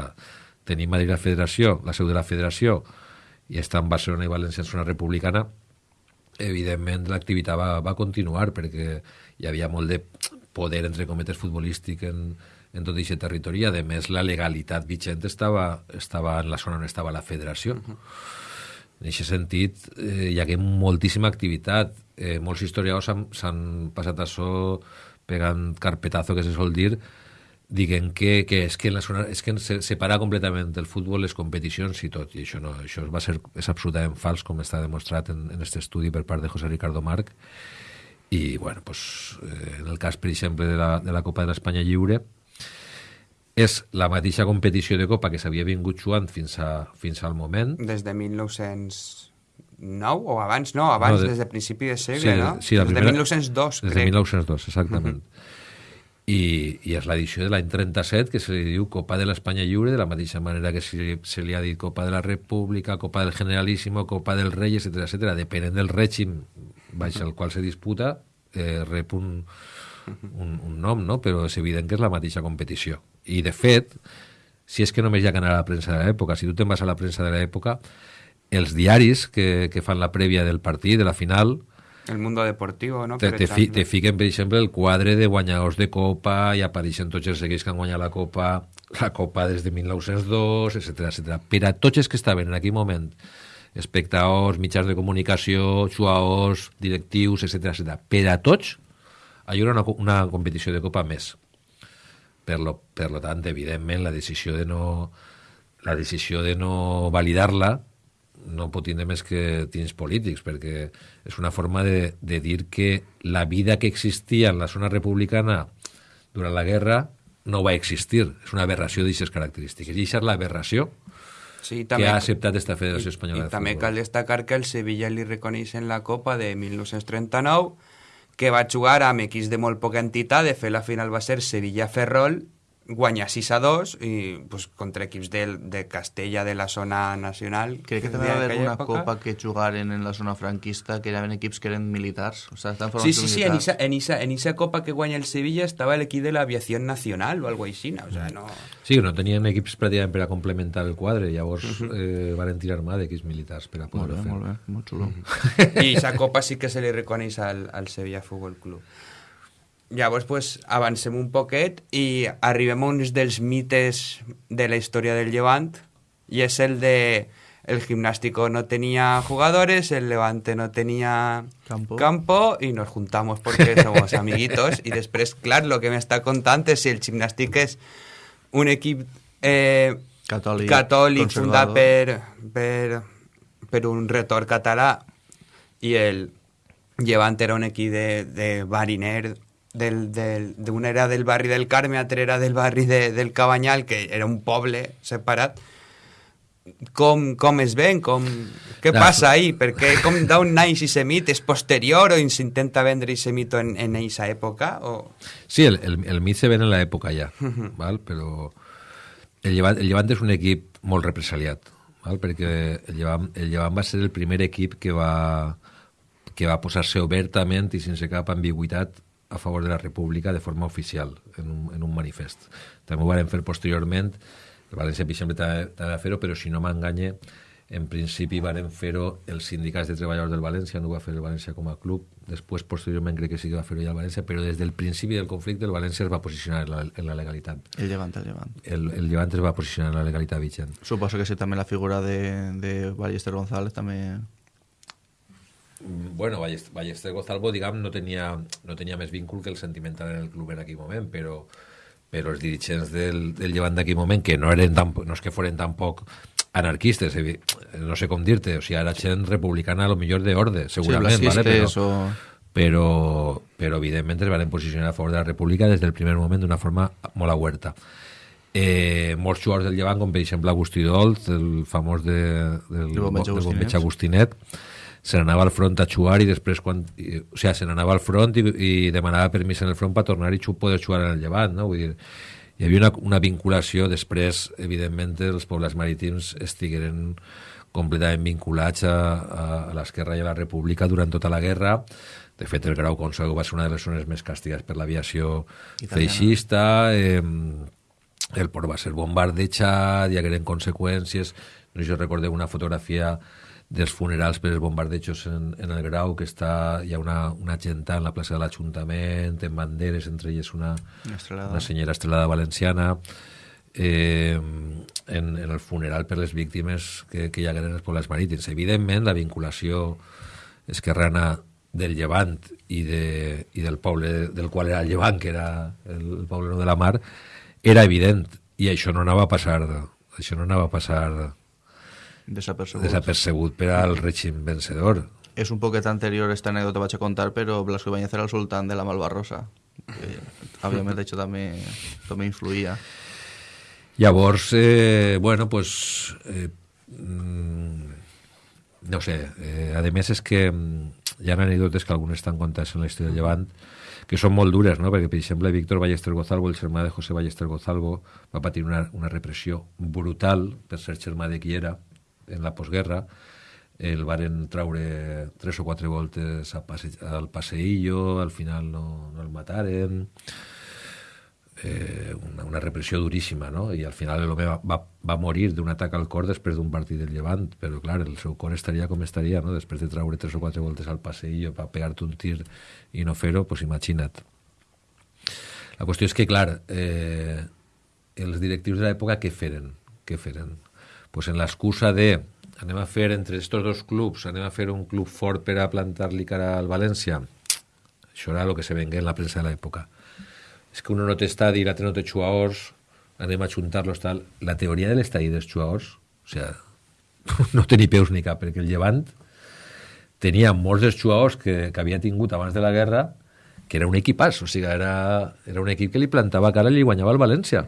tenir Madrid la Federació, la seu de la Federació, i estar en Barcelona i València en zona republicana, evidentment l'activitat va, va continuar perquè hi havia molt de poder, entre cometes, futbolístic en, en tot aquest territori i, a més, la legalitat vigent estava, estava en la zona on estava la federació. En aquest sentit, eh, hi hagué moltíssima activitat. Eh, molts historiadors s'han- s'han passat això pegant carpetazo, que se sol dir, diguen que, que és que, en la zona, és que se separa completament el futbol, les competicions i tot, i això, no, això va ser, és absolutament fals, com està demostrat en, en aquest estudi per part de José Ricardo Marc, i, bueno, pues, eh, en el cas, per exemple, de la, de la Copa de l'Espanya Lliure, és la mateixa competició de Copa que s'havia vingut jugant fins, a, fins al moment, Des de 1909 o abans, no, abans, No, de- des de principi de segle, Sí, no? sí, la des primera- de 1902, Des de crec. 1902, exactament. I, I és l'edició de l'any 37 que se li diu Copa de l'Espanya Lliure, de la mateixa manera que se, se li ha dit Copa de la República, Copa del Generalísimo, Copa del Rei, etc etc. Depenent del règim baix al qual se disputa, eh, rep un, un, un nom, no? però és evident que és la mateixa competició. I, de fet, si és que només hi ha que anar a la premsa de l'època, si tu te'n vas a la premsa de l'època, els diaris que, que fan la prèvia del partit, de la final, El mundo deportivo, no? te, te, fi, te fiquen, per exemple, el quadre de guanyadors de Copa i apareixen tots els equips que han guanyat la Copa, la Copa des de 1902, etc etc. Per a tots els que estaven en aquell moment, espectadors, mitjans de comunicació, jugadors, directius, etc etc. Per a tots, hi haurà una, una competició de Copa més. Per lo, per lo tant, evidentment, la decisió de no, la decisió de no validar-la no pot tindre més que tints polítics, perquè és una forma de, de dir que la vida que existia en la zona republicana durant la guerra no va existir. És una aberració d'aquestes característiques. I aquesta és l'aberració Sí, que ha acceptat esta Federació Espanyola I de també Futbol. cal destacar que el Sevilla li reconeixen la Copa de 1939, que va jugar amb equips de molt poca entitat, de fet la final va ser Sevilla-Ferrol, guanyar 6 a 2 i pues, contra equips de, de Castella de la zona nacional. Crec que també va haver una època. copa que jugaren en la zona franquista que eren equips que eren militars. O sea, estan Sí, sí, sí, en esa, en, esa, en esa copa que guanya el Sevilla estava l'equip de l'aviación nacional o algo així, o sea, no... Sí, no tenien equips pràcticament per a complementar el quadre, llavors eh, van tirar mà d'equips militars per a Molt poder bé, fer. molt bé, molt xulo. I aquesta copa sí que se li reconeix al, al Sevilla Futbol Club. Llavors, pues, avancem un poquet i arribem a uns dels mites de la història del Levant i és el de el gimnástico no tenía jugadores, el Levante no tenía Campo. campo y nos juntamos porque somos amiguitos y després, clar, lo que m'està contant és si el gimnàstic és un equip eh, fundat per, per, per un retor català i el Llevant era un equip de, de bariner del, del, d'una era del barri del Carme, altra era del barri de, del Cabanyal, que era un poble separat. Com, com es ven? Com, què Clar. passa ahí? Perquè com d'on naix i semit? És posterior o s'intenta vendre i mito en, en eixa època? O... Sí, el, el, el mit se ven en l'època ja, val? però el Llevant, el Llevant és un equip molt represaliat, val? perquè el Llevant, el Llevant va ser el primer equip que va, que va posar-se obertament i sense cap ambigüitat a favor de la república de forma oficial en un, en un manifest. També ho van fer posteriorment, el València, exemple, també també va fer-ho, però si no m'enganye, en principi varen fer-ho els sindicats de treballadors del València, no ho va fer el València com a club, després, posteriorment, crec que sí que va fer-ho ja el València, però des del principi del conflicte el València es va posicionar en la, en la legalitat. El llevant, el llevant. El, el Llevant es va posicionar en la legalitat vigent. Suposo que sí, també la figura de, de Ballester González també... Bueno, Ballester, Gozalvo, diguem, no tenia, no tenia més vincul que el sentimental en el club en aquell moment, però, però els dirigents del, del Llevant d'aquell moment, que no, eren tan, no és que foren tampoc anarquistes, no sé com dir-te, o sigui, era gent republicana a lo millor d'orde, segurament, sí, vale? però, o... però, però evidentment es van posicionar a favor de la república des del primer moment d'una forma molt aguerta. Eh, molts jugadors del Llevant, com per exemple Agustí Dolt, el famós de, del, del bombeig Agustinet. Agustinet, se n'anava al front a xuar i després quan, i, o sigui, se n'anava al front i, i demanava permís en el front per tornar i xu, poder jugar en el llevant, no? Vull dir, hi havia una, una vinculació, després, evidentment, els pobles marítims estigueren completament vinculats a, a, a l'esquerra i a la república durant tota la guerra. De fet, el Grau Consego va ser una de les zones més castigades per l'aviació feixista, eh, el port va ser bombardejat, hi hagueren conseqüències. No sé si recordeu una fotografia dels funerals per els bombardejos en, en el Grau, que està, hi ha una, una genta en la plaça de l'Ajuntament, en banderes, entre elles una, Una estrelada. una senyora estrelada valenciana, eh, en, en el funeral per les víctimes que, que hi hagueren els pobles marítims. Evidentment, la vinculació esquerrana del Llevant i, de, i del poble del qual era el Llevant, que era el, el poble de la mar, era evident, i això no anava a passar, això no anava a passar Desapercebut. desapercebut per al règim vencedor. És un poquet anterior esta anècdota vaig a contar, però Blasco Ibáñez era el sultán de la Malvarrosa. Òbviament, això també, també influïa. Llavors, eh, bueno, pues, eh, mm, no sé, eh, a més és que mm, hi ha anècdotes que algunes estan contades en la història del Llevant que són molt dures, no? perquè, per exemple, Víctor Ballester Gozalvo, el germà de José Ballester Gozalvo, va patir una, una repressió brutal per ser germà de qui era en la postguerra. El varen traure tres o quatre voltes a passe, al passeillo, al final no, no el mataren eh, una, una repressió duríssima, no? I al final l'home va, va, va morir d'un atac al cor després d'un partit del Llevant, però clar, el seu cor estaria com estaria, no? Després de traure tres o quatre voltes al passeillo per pegar-te un tir i no fer-ho, pues imagina't. La qüestió és que, clar, eh, els directius de l'època què feren? Què feren? Pues en l'excusa de anem a fer entre estos dos clubs, anem a fer un club fort per a plantar-li cara al València. Això era el que se vengué en la premsa de l'època és que uno no té estadi, l'altre no té jugadors, anem a juntar-los, tal. La teoria de l'estadi dels jugadors, o sea, no té ni peus ni cap, perquè el Llevant tenia molts dels jugadors que, que havia tingut abans de la guerra, que era un equipàs, o sigui, era, era un equip que li plantava cara i li guanyava el València.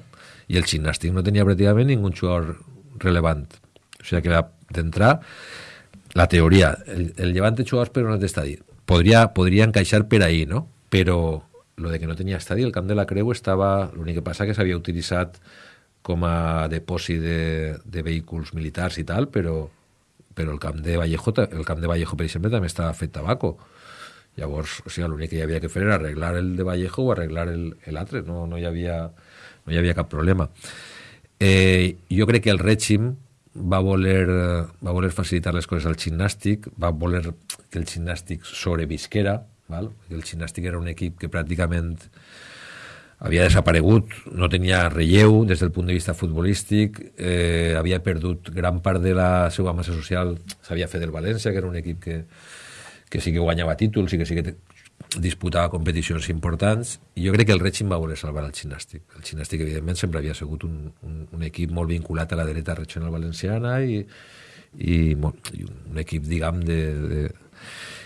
I el gimnàstic no tenia pràcticament ningú jugador relevant. O sigui que d'entrar, la teoria, el, el Llevant té jugadors però no té estadi. Podria, podria encaixar per ahí, no? Però lo de que no tenia estadi, el camp de la Creu estava... L'únic que passa que s'havia utilitzat com a depòsit de, de vehicles militars i tal, però, però el camp de Vallejo, el camp de Vallejo, per exemple, també estava fet tabaco. Llavors, o sigui, l'únic que hi havia que fer era arreglar el de Vallejo o arreglar l'altre, no, no, hi havia, no hi havia cap problema. Eh, jo crec que el règim va voler, va voler facilitar les coses al gimnàstic, va voler que el gimnàstic sobrevisquera, val? el gimnàstic era un equip que pràcticament havia desaparegut, no tenia relleu des del punt de vista futbolístic, eh, havia perdut gran part de la seva massa social, s'havia fet del València, que era un equip que, que sí que guanyava títols i que sí que disputava competicions importants i jo crec que el règim va voler salvar el gimnàstic. El gimnàstic, evidentment, sempre havia sigut un, un, un equip molt vinculat a la dreta regional valenciana i, i, i un equip, diguem, de... de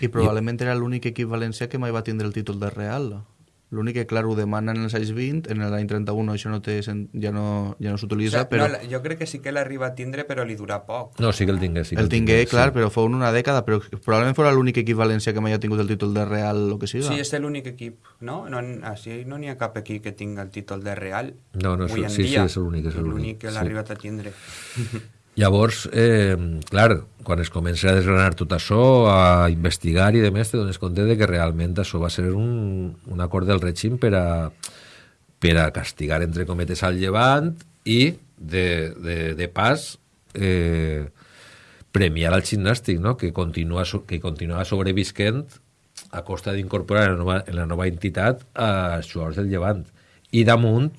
I probablement I... era l'únic equip valencià que mai va tindre el títol de Real. L'únic que, clar, ho demanen en els anys 20, en l'any 31 això no té, ja no, ja no s'utilitza, o sigui, però... No, jo crec que sí que l'arriba a tindre, però li dura poc. No, sí que el tingué. Sí que el, el tingué, clar, sí. però fou en una dècada, però probablement fora l'únic equip valencià que mai ha tingut el títol de Real o que sigui. Sí, és l'únic equip, no? no així no n'hi ha cap equip que tinga el títol de Real. No, no, sí, sí, és l'únic. És l'únic que l'ha sí. arribat a tindre. Llavors, eh, clar, quan es comença a desgranar tot això, a investigar i demés, te dones compte de que realment això va ser un, un acord del règim per a, per a castigar, entre cometes, al llevant i, de, de, de pas, eh, premiar al gimnàstic, no? que, continua, que continua sobrevisquent a costa d'incorporar en, la nova, en la nova entitat a jugadors del llevant. I damunt,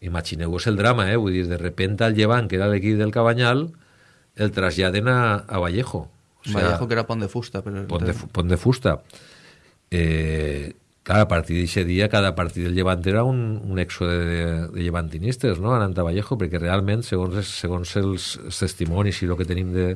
Imagineu-vos el drama, eh? Vull dir, de repente al Llevant, que era l'equip del Cabanyal, el traslladen a, a Vallejo. O sea, Vallejo que era pont de fusta. Però... Pont, de, pont de fusta. Eh, clar, a partir d'aquest dia, cada partit del Llevant era un, un èxode de, de llevantinistes, no?, anant a Vallejo, perquè realment, segons, segons els, els testimonis i el que tenim de,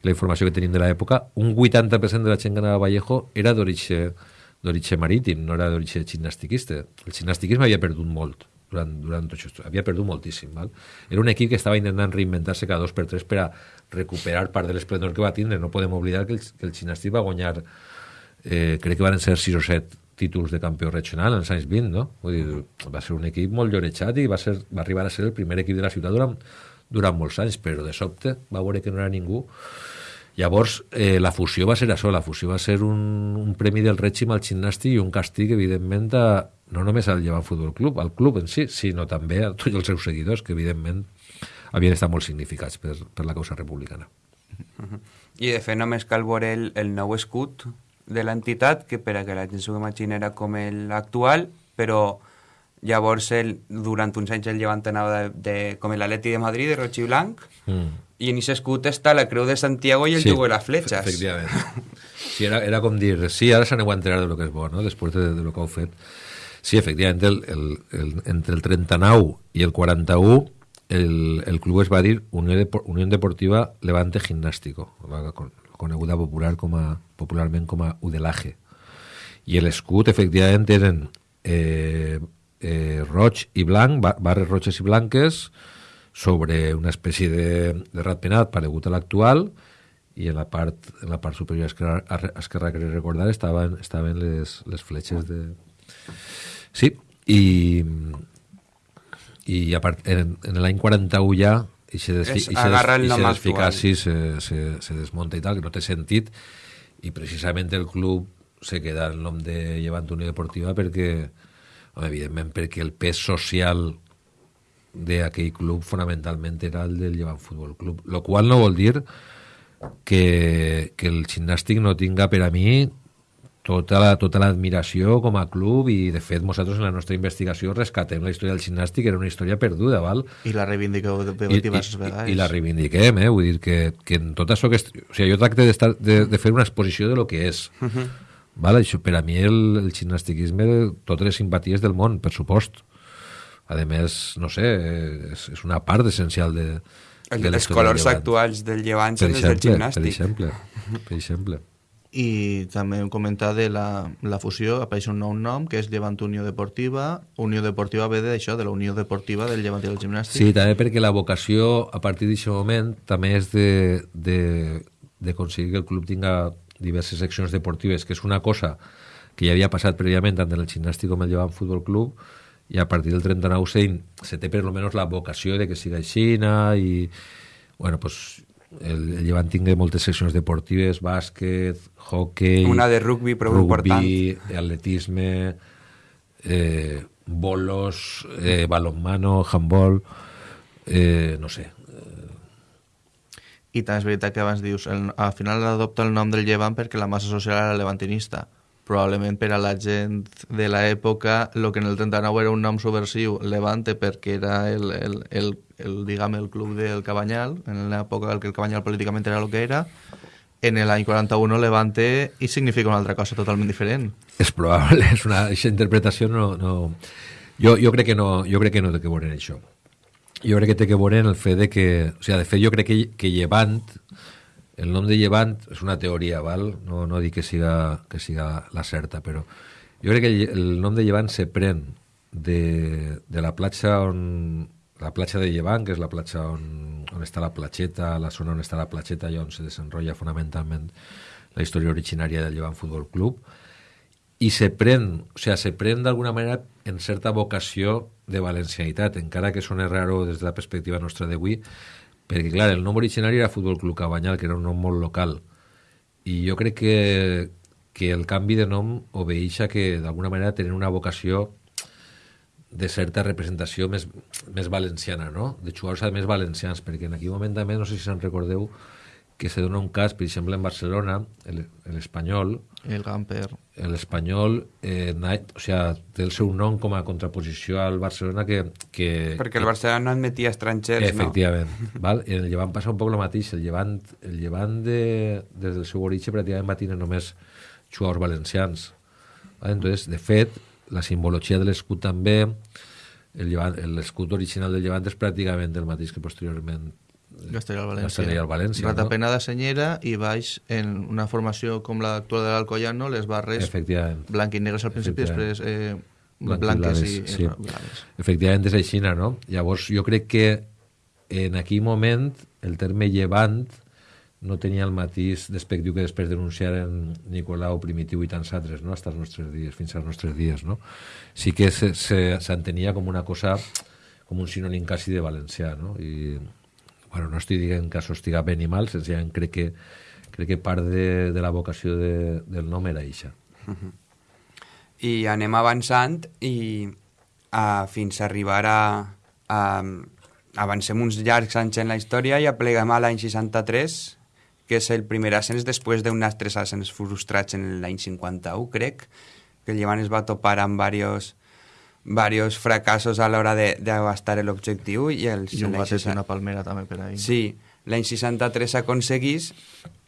la informació que tenim de l'època, un 80% de la gent que anava a Vallejo era d'origen d'origen marítim, no era d'origen gimnastiquista. El gimnastiquisme havia perdut molt durant, durant tot això. Havia perdut moltíssim. Val? Era un equip que estava intentant reinventar-se cada dos per tres per a recuperar part de l'esplendor que va tindre. No podem oblidar que el, que el Xinàstic va guanyar, eh, crec que van ser 6 o 7 títols de campió regional en els anys 20, no? Vull dir, va ser un equip molt llorejat i va, ser, va arribar a ser el primer equip de la ciutat durant, durant molts anys, però de sobte va veure que no era ningú Llavors, eh, la fusió va ser això, la fusió va ser un, un premi del règim al gimnàstic i un càstig, evidentment, a, no només al Llevant Futbol Club, al club en si, sinó també a tots els seus seguidors, que evidentment havien estat molt significats per, per la causa republicana. Uh -huh. I de fet només cal veure el, el nou escut de l'entitat, que per a que la gent s'ho imagini era com l'actual, però llavors el, durant uns anys el Llevant anava de, de, com l'Atleti de Madrid, de roig i blanc, mm i en aquest escut està la creu de Santiago i el sí, jugo de les fletxes. Efectivament. Sí, era, era com dir, sí, ara s'aneu a enterar de lo que és bo, no? després de, de lo que heu fet. Sí, efectivament, el, el, el, entre el 39 i el 41 el, el club es va dir Unió, de, Unió Deportiva Levante Gimnástico, coneguda popular com a, popularment com a Udelaje. I l'escut, efectivament, eren eh, eh, roig i blanc, barres roges i blanques, sobre una espècie de, de ratpenat paregut a l'actual i en la part, en la part superior esquerra, esquerra que recordar estaven, estaven les, les fletxes de... Sí, i, i a part, en, en l'any 41 ja i se, desfi, i se, des, i se desficaci se, se, se desmunta i tal, que no té sentit i precisament el club se queda el nom de Llevant Unió Deportiva perquè, home, evidentment, perquè el pes social d'aquell club fonamentalment era el del Llevant Futbol Club, lo qual no vol dir que, que el gimnàstic no tinga per a mi tota la, tota l'admiració com a club i de fet nosaltres en la nostra investigació rescatem la història del gimnàstic era una història perduda val? i la reivindiqueu de I, i, i la reivindiquem eh? vull dir que, que en tot això que o sigui, jo tracte de, de fer una exposició de lo que és uh -huh. val? Això, per a mi el, el gimnastiquisme totes les simpaties del món per supost a més, no sé, és, és una part essencial de, de els colors actuals del llevant són els del gimnàstic. Per exemple, per exemple. I també hem comentat de la, la fusió, apareix un nou nom, que és Llevant Unió Deportiva. Unió Deportiva ve d'això, de la Unió Deportiva del Llevant i del Gimnàstic. Sí, també perquè la vocació, a partir d'aquest moment, també és de, de, de aconseguir que el club tinga diverses seccions deportives, que és una cosa que ja havia passat prèviament tant en el gimnàstic com el Llevant Futbol Club, i a partir del 39 se, se té per almenys la vocació de que siga així i bueno, pues, el, el Llevant tingui moltes seccions deportives, bàsquet, hockey... Una de rugby, però rugby, important. atletisme, eh, bolos, eh, balonmano, handball, eh, no sé. I també és veritat que abans dius, el, al final adopta el nom del Llevant perquè la massa social era levantinista probablement per a la gent de l'època el que en el 39 era un nom subversiu Levante perquè era el, el, el, el, diguem, el club del Cabanyal en l'època en què el Cabanyal políticament era el que era en l'any 41 Levante i significa una altra cosa totalment diferent. És probable, és una aquesta interpretació no, no jo, jo crec que no, jo crec que no té que veure això. Jo crec que té que veure en el fet de que, o sigui, de fet jo crec que, que Llevant el nom de Llevant és una teoria, val? No, no dic que siga, que siga la certa, però jo crec que el, nom de Llevant se pren de, de la platja on la platja de Llevant, que és la platja on, on està la platxeta, la zona on està la platxeta i on se desenrotlla fonamentalment la història originària del Llevant Futbol Club, i se pren, o sigui, se pren d'alguna manera en certa vocació de valencianitat, encara que sona raro des de la perspectiva nostra d'avui, perquè, clar, el nom originari era Futbol Club Cabanyal, que era un nom molt local, i jo crec que, que el canvi de nom obeix a que d'alguna manera tenen una vocació de certa representació més, més valenciana, no? de jugadors més valencians, perquè en aquell moment també, no sé si se'n recordeu, que se dona un cas, per exemple, en Barcelona, l'Espanyol... El Gamper. L'Espanyol eh, o sea, té el seu nom com a contraposició al Barcelona que... que perquè el Barcelona no admetia estrangers, efectivament, no? val? I en el Llevant passa un poc el mateix. El Llevant, el Llevant de, des del seu origen pràcticament va tenir només jugadors valencians. Val? Entonces, de fet, la simbologia de l'escut també, l'escut original del Llevant és pràcticament el mateix que posteriorment Castellà al València. Castellà al València Ratapena no? de senyera i baix en una formació com l'actual de l'Alcoyano, les barres blanc i negres al principi, després eh, blanques i, sí. blaves. Efectivament és així, no? Llavors jo crec que en aquell moment el terme llevant no tenia el matís despectiu que després denunciaren Nicolau, Primitiu i tants altres, no? Fins als nostres dies, fins als nostres dies, no? Sí que s'entenia com una cosa, com un sinònim quasi de valencià, no? I, bueno, no estic dient que això estiga bé ni mal, senzillament crec que, crec que part de, de la vocació de, del nom era eixa. Uh -huh. I anem avançant i a, fins a arribar a, a avancem uns llargs anys en la història i apleguem a l'any 63 que és el primer ascens després d'uns tres ascens frustrats en l'any 51, crec, que el Llevant es va topar amb diversos varios fracassos a l'hora d'abastar l'objectiu i els i un va ser una palmera també per ahí sí, l'any 63 s'aconseguís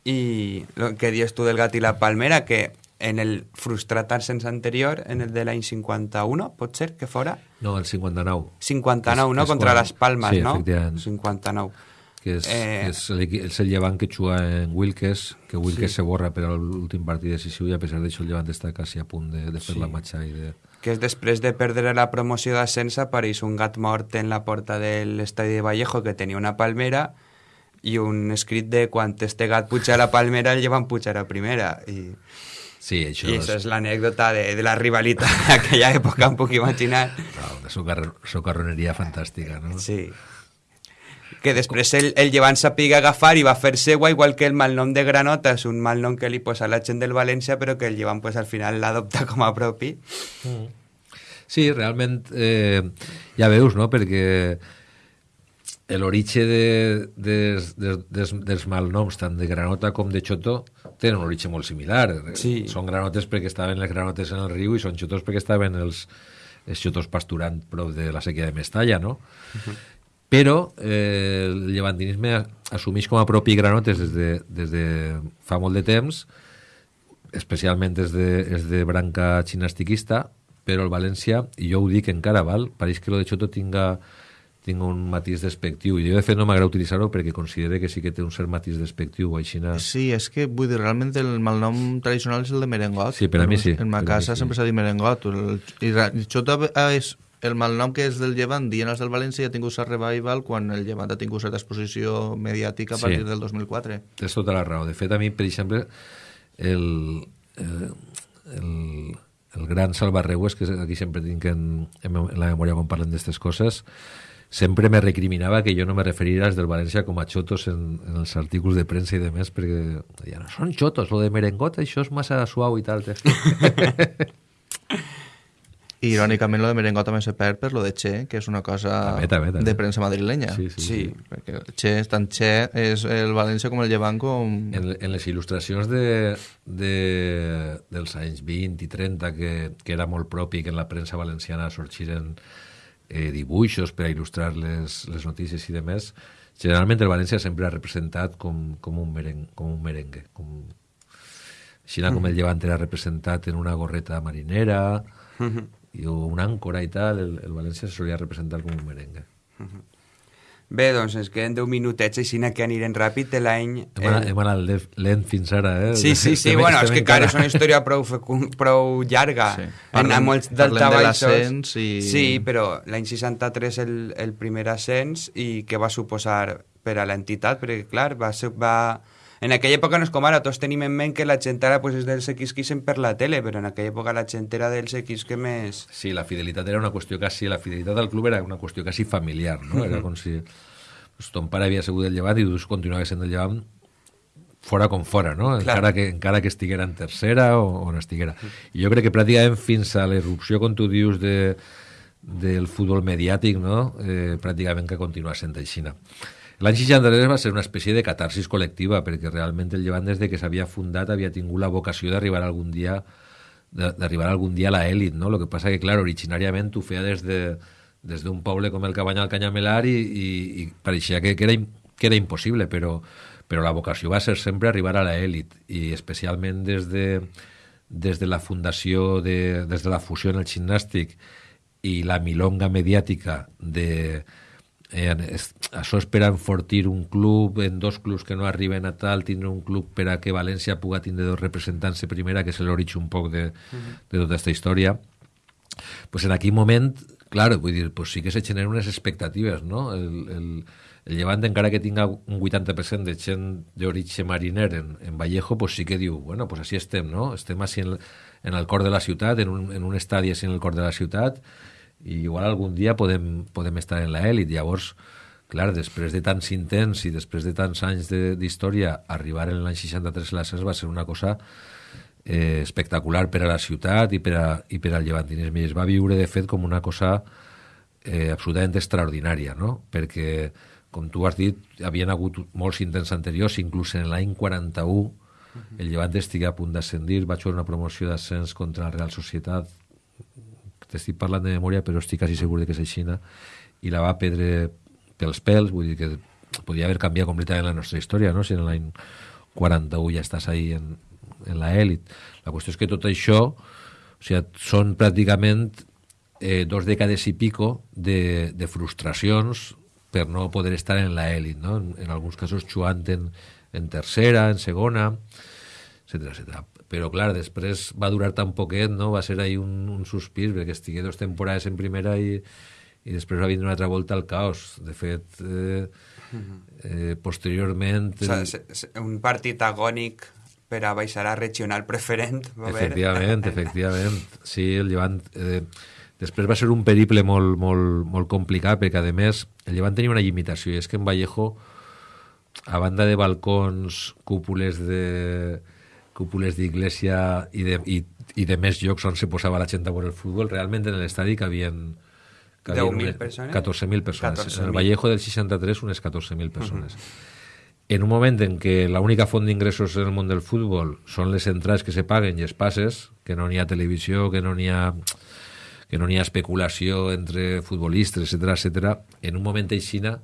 i el que dius tu del gat i la palmera que en el frustrat ascens anterior en el de l'any 51, pot ser que fora? No, el 59 59, és, no? És Contra quan... les Palmes, sí, no? 59 que és, eh... és, el, és el llevant que juga en Wilkes, que Wilkes sí. se borra per a l'últim partit decisiu i a pesar d'això el llevant està quasi a punt de, de fer sí. la matxa i de... Que és després de perdre la promoció d'ascens apareix un gat mort en la porta de l'estadi de Vallejo que tenia una palmera i un escrit de quan este gat puja a la palmera el llevant pujar a primera i... Sí, això I això és, és l'anècdota de, de la rivalitat d'aquella època, em puc imaginar. Una socarroneria fantàstica, no? Sí que després el, el llevant sàpiga agafar i va fer seua, igual que el malnom de Granota és un malnom que li posa la gent del València, però que el llevant pues, al final l'adopta com a propi. Mm. Sí, realment, eh, ja veus, no?, perquè l'origen de, des, des, des, dels malnoms, tant de Granota com de Xoto, tenen un origen molt similar. Sí. Són granotes perquè estaven les granotes en el riu i són xotos perquè estaven els, els xotos pasturant prop de la sèquia de Mestalla, no? Uh -huh però eh, el llevantinisme assumeix com a propi granotes des de, des de fa molt de temps, especialment des de, des de branca xinastiquista, però el València, i jo ho dic encara, val? pareix que lo de Xoto tinga, tinga un matís despectiu, i jo de fet no m'agrada utilitzar-ho perquè considero que sí que té un cert matís despectiu o així. Sí, és que vull dir, realment el malnom tradicional és el de merengot. Sí, per a mi sí. En ma casa sí. sempre s'ha dit merengot. El, i Xoto és el malnom que és del Llevant, dient els del València, ha tingut sa revival quan el Llevant ha tingut certa exposició mediàtica a sí. partir del 2004. Tens tota la raó. De fet, a mi, per exemple, el, el, el, el gran Salvarreues, que aquí sempre tinc en, en la memòria quan parlen d'aquestes coses, sempre me recriminava que jo no me referiria als del València com a xotos en, en els articles de premsa i de més, perquè ja no són xotos, lo de merengot, això és massa suau i tal. I irònicament lo de Merengot també se perd per lo de Che, que és una cosa també, també, també. de premsa madrilenya. Sí, sí, sí. sí. perquè Che, tant Che és el València com el Llevant com... En, en les il·lustracions de, de, dels anys 20 i 30, que, que era molt propi que en la premsa valenciana sorgiren eh, dibuixos per a il·lustrar les, les notícies i demés, generalment el València sempre ha representat com, com, un, merengue, com un merengue, com, així com el Llevant era representat en una gorreta marinera i o una àncora i tal, el, el València se solia representar com un merengue. Bé, doncs ens queden 10 minutets, així que anirem ràpid de l'any... Hem, anat, hem anat lent fins ara, eh? Sí, sí, sí, bueno, és que encara- és una història prou, prou llarga. Sí. En Parlem- molts parlem de l'ascens i- Sí, però l'any 63 el, el primer ascens i què va suposar per a l'entitat, perquè clar, va ser, va... En aquella època no és com ara, tots tenim en ment que la gent ara pues, és dels que per la tele, però en aquella època la gent era dels equips que més... Sí, la fidelitat era una qüestió quasi... La fidelitat al club era una qüestió quasi familiar, no? Era com si pues, ton pare havia sigut del llevant i tu continuaves sent del llevant fora com fora, no? Clar. Encara que, encara que estiguera en tercera o, o no estiguera. I jo crec que pràcticament fins a l'erupció, com tu dius, de, del futbol mediàtic, no? Eh, pràcticament que continua sent aixina. L'any 63 va ser una espècie de catarsis col·lectiva, perquè realment el Llevant, des de que s'havia fundat, havia tingut la vocació d'arribar algun dia d'arribar algun dia a l'elit, no? El que passa que, clar, originàriament ho feia des de des d'un poble com el Cabanyal Canyamelar i, i, i pareixia que, que, era, que era impossible, però, però la vocació va ser sempre arribar a l'elit i especialment des de, des de la fundació, de, des de la fusió en el gimnàstic i la milonga mediàtica de, eh, es, això és per a enfortir un club, en dos clubs que no arriben a tal, tindre un club per a que València puga tindre dos representants de primera, que és l'origen un poc de, de tota aquesta història. pues en aquell moment, clar, vull dir, pues sí que se generen unes expectatives, no? El, el, el Llevant, encara que tinga un 80% de gent d'origen mariner en, en Vallejo, pues sí que diu, bueno, pues així estem, no? Estem així en, en el cor de la ciutat, en un, en un estadi així en el cor de la ciutat, i igual algun dia podem, podem estar en l'elit. Llavors, clar, després de tants intents i després de tants anys de- d'història, arribar en l'any 63 a l'ascens va ser una cosa eh, espectacular per a la ciutat i per, a, i per al llevantinisme. I es va viure, de fet, com una cosa eh, absolutament extraordinària, no? Perquè, com tu has dit, havien hagut molts intents anteriors, inclús en l'any 41 el Llevant estigué a punt d'ascendir, vaig fer una promoció d'ascens contra la Real Societat, t'estic parlant de memòria, però estic quasi segur de que és aixina, i la va perdre pels pèls, vull dir que podia haver canviat completament la nostra història, no? si en l'any 41 ja estàs ahí en, en la èlit. La qüestió és que tot això o sigui, són pràcticament eh, dos dècades i pico de, de frustracions per no poder estar en la èlit, no? En, en alguns casos jugant en, en tercera, en segona, etc etc. Però, clar, després va durar tan poquet, no? Va ser ahí un, un sospir, perquè estigué dos temporades en primera i, i després va vindre una altra volta al caos. De fet, eh, eh, posteriorment... O sigui, un partit agònic per a baixar a regional preferent. Va haver. Efectivament, efectivament. Sí, el Llevant... Eh, després va ser un periple molt, molt, molt complicat, perquè, a més, el Llevant tenia una limitació, i és que en Vallejo, a banda de balcons, cúpules de cúpules d'iglesia i, de, i, i de més llocs on se posava la gent a veure el futbol, realment en l'estadi cabien, cabien 10.000 unes- persones? 14.000 persones. 14.000. En el Vallejo del 63, unes 14.000 persones. En un moment en què l'única font d'ingressos en el món del futbol són les entrades que se paguen i els passes, que no n'hi ha televisió, que no n'hi ha que no n'hi ha especulació entre futbolistes, etc etc. en un moment aixina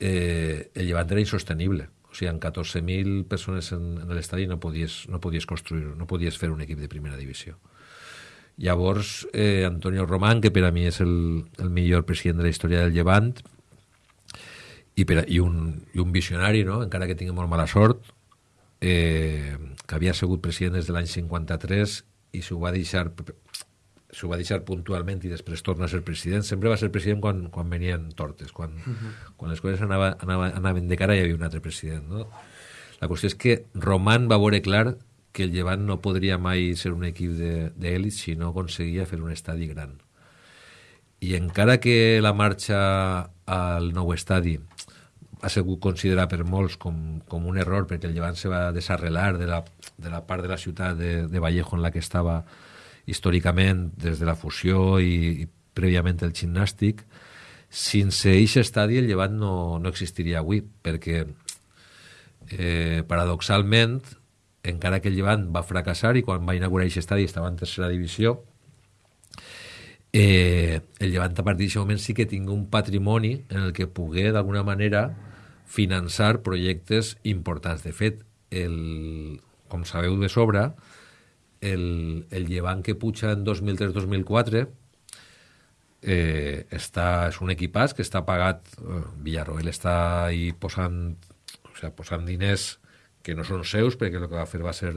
eh, el llevant era insostenible. O sigui, amb 14.000 persones en, en l'estadi no podies, no podies construir, no podies fer un equip de primera divisió. Llavors, eh, Antonio Román, que per a mi és el, el millor president de la història del Llevant, i, per, i, un, i un visionari, no? encara que tingui molt mala sort, eh, que havia sigut president des de l'any 53 i s'ho va deixar s'ho va deixar puntualment i després torna a ser president. Sempre va ser president quan, quan venien tortes, quan, uh -huh. quan les coses anava, anava, anaven de cara hi havia un altre president. No? La qüestió és que Roman va veure clar que el Llevant no podria mai ser un equip d'èlit si no aconseguia fer un estadi gran. I encara que la marxa al nou estadi ha sigut considerat per molts com, com un error perquè el Llevant se va desarrelar de la, de la part de la ciutat de, de Vallejo en la que estava històricament des de la fusió i, i prèviament el gimnàstic sense aquest estadi el Llevant no, no existiria avui perquè eh, paradoxalment encara que el Llevant va fracassar i quan va inaugurar aquest estadi estava en tercera divisió eh, el Llevant a partir d'aquest moment sí que tingui un patrimoni en el que pugui d'alguna manera finançar projectes importants. De fet, el, com sabeu de sobre, el, el Llevant que puja en 2003-2004 eh, està, és un equipàs que està pagat, eh, Villarroel està ahí posant, o sea, posant diners que no són seus, perquè el que va fer va ser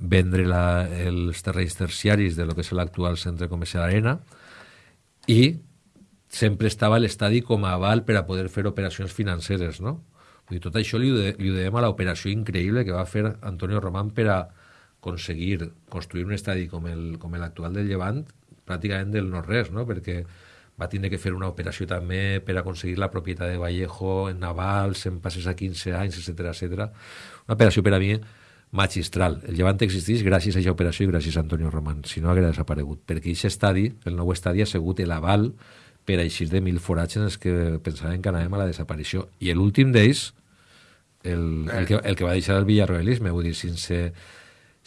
vendre la, els terrenys terciaris de lo que és l'actual centre comercial Arena i sempre estava l'estadi com a aval per a poder fer operacions financeres, no? Vull dir, tot això li, de, li ho dèiem a l'operació increïble que va fer Antonio Román per a aconseguir construir un estadi com l'actual del Llevant pràcticament del no-res, no? perquè va tindre que fer una operació també per aconseguir la propietat de Vallejo en navals, en passes a 15 anys, etc etc. Una operació per a mi magistral. El Llevant existeix gràcies a aquesta operació i gràcies a Antonio Román, si no hauria desaparegut, perquè aquest estadi, el nou estadi, ha sigut l'aval per a eixir de mil forats en els que pensaven que anàvem a la desaparició. I l'últim d'ells, el, el, que, el que va deixar el villarroelisme, vull dir, sense,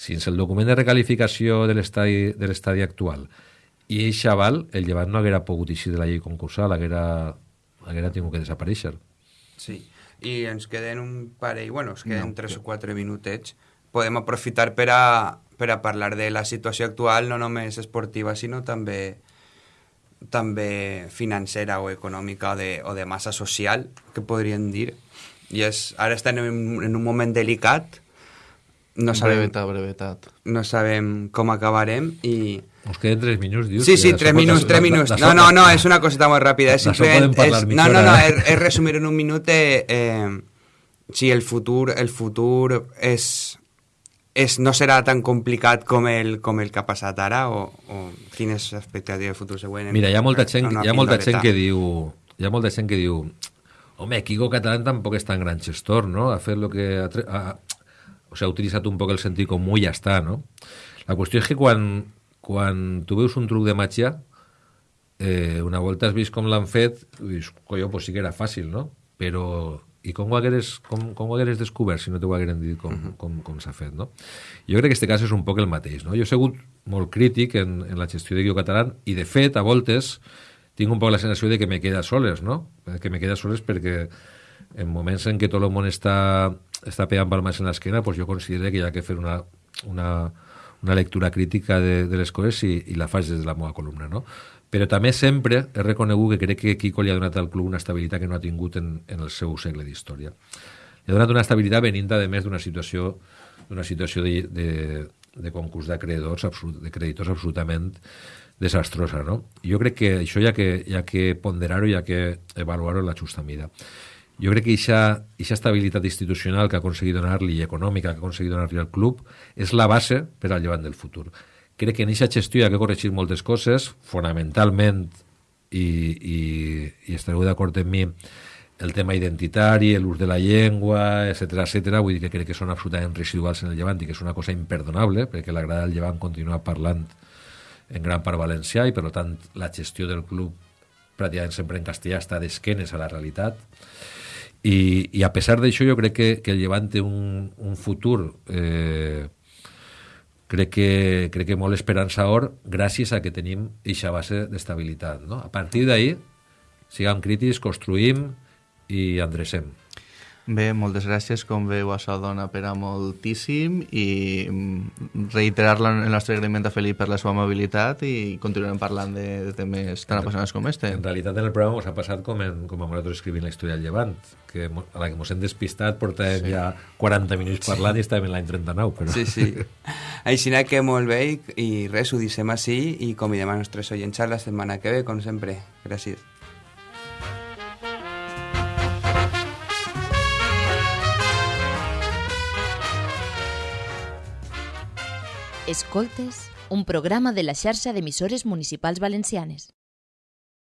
sense el document de recalificació de l'estadi actual i eixe aval, el Llevant no haguera pogut eixir de la llei concursal, haguera, haguera tingut que desaparèixer. Sí, i ens queden un parell, bueno, ens queden no, 3 o 4 minutets. Podem aprofitar per a, per a parlar de la situació actual, no només esportiva, sinó també també financera o econòmica o de, o de massa social, que podríem dir. I és, ara estem en, en un moment delicat, no sabem, brevetat, brevetat. no sabem com acabarem i Nos queden tres minuts, dius? Sí, sí, tres minuts, tres minuts. No, no, no, és una coseta molt ràpida. És simplement, és, no, no, no, és, és resumir en un minut eh, eh, si el futur, el futur és, és, no serà tan complicat com el, com el que ha passat ara o, o quines expectatives de futur següent? Mira, hi ha molta gent, hi ha molta gent que diu hi ha molta gent que diu home, Kiko Catalán tampoc és tan gran gestor, no? Ha fet lo que... Ha, ha, o sea, ha utilitzat un poc el sentit comú i ja està, no? La qüestió és que quan, quan tu veus un truc de màgia, eh, una volta has vist com l'han fet, dius, colló, pues sí que era fàcil, no? Però, i com ho hagueres, com, com ho hagueres descobert si no t'ho hagueren dit com, uh -huh. com, com s'ha fet, no? Jo crec que aquest cas és un poc el mateix, no? Jo he sigut molt crític en, en la gestió de Guió Catalán i, de fet, a voltes tinc un poc la sensació de que me queda soles, no? Que me queda soles perquè en moments en què tot el món està, està pegant palmes en l'esquena, pues jo considero que hi ha que fer una, una, una lectura crítica de, de les coses i, i la faig des de la meva columna, no? Però també sempre he reconegut que crec que Kiko li ha donat al club una estabilitat que no ha tingut en, en el seu segle d'història. Li ha donat una estabilitat venint, a més, d'una situació d'una situació de, de, de concurs d'acreedors de creditors absolutament desastrosa, no? Jo crec que això hi ha que, hi ha que ponderar-ho, hi ha que avaluar-ho en la justa mida jo crec que aquesta estabilitat institucional que ha aconseguit donar-li i econòmica que ha aconseguit donar-li al club és la base per al llevant del futur. Crec que en aquesta gestió hi ha que corregir moltes coses, fonamentalment, i, i, i estareu d'acord amb mi, el tema identitari, l'ús de la llengua, etc etc. vull dir que crec que són absolutament residuals en el llevant i que és una cosa imperdonable, perquè l'agrada del llevant continua parlant en gran part valencià i, per tant, la gestió del club pràcticament sempre en castellà està d'esquenes a la realitat i, i a pesar d'això jo crec que, que el Llevant té un, un futur eh, crec que, crec que molt esperançador gràcies a que tenim aquesta base d'estabilitat. No? A partir d'ahir, siguem crítics, construïm i endrecem. Bé, moltes gràcies, com veu, això dona per a moltíssim i mm, reiterar el nostre agraïment a Felip per la seva amabilitat i continuarem parlant de, de temes tan apassionants com este. En realitat en el programa ens ha passat com, en, com a nosaltres escrivint la història del Llevant, que a la que ens hem despistat portàvem sí. ja 40 minuts parlant sí. i estàvem en l'any 39. Però... Sí, sí. Així que molt bé i res, ho dissem així i convidem a nostres oients la setmana que ve, com sempre. Gràcies. Escoltes, un programa de la xarxa d'emissores municipals valencianes.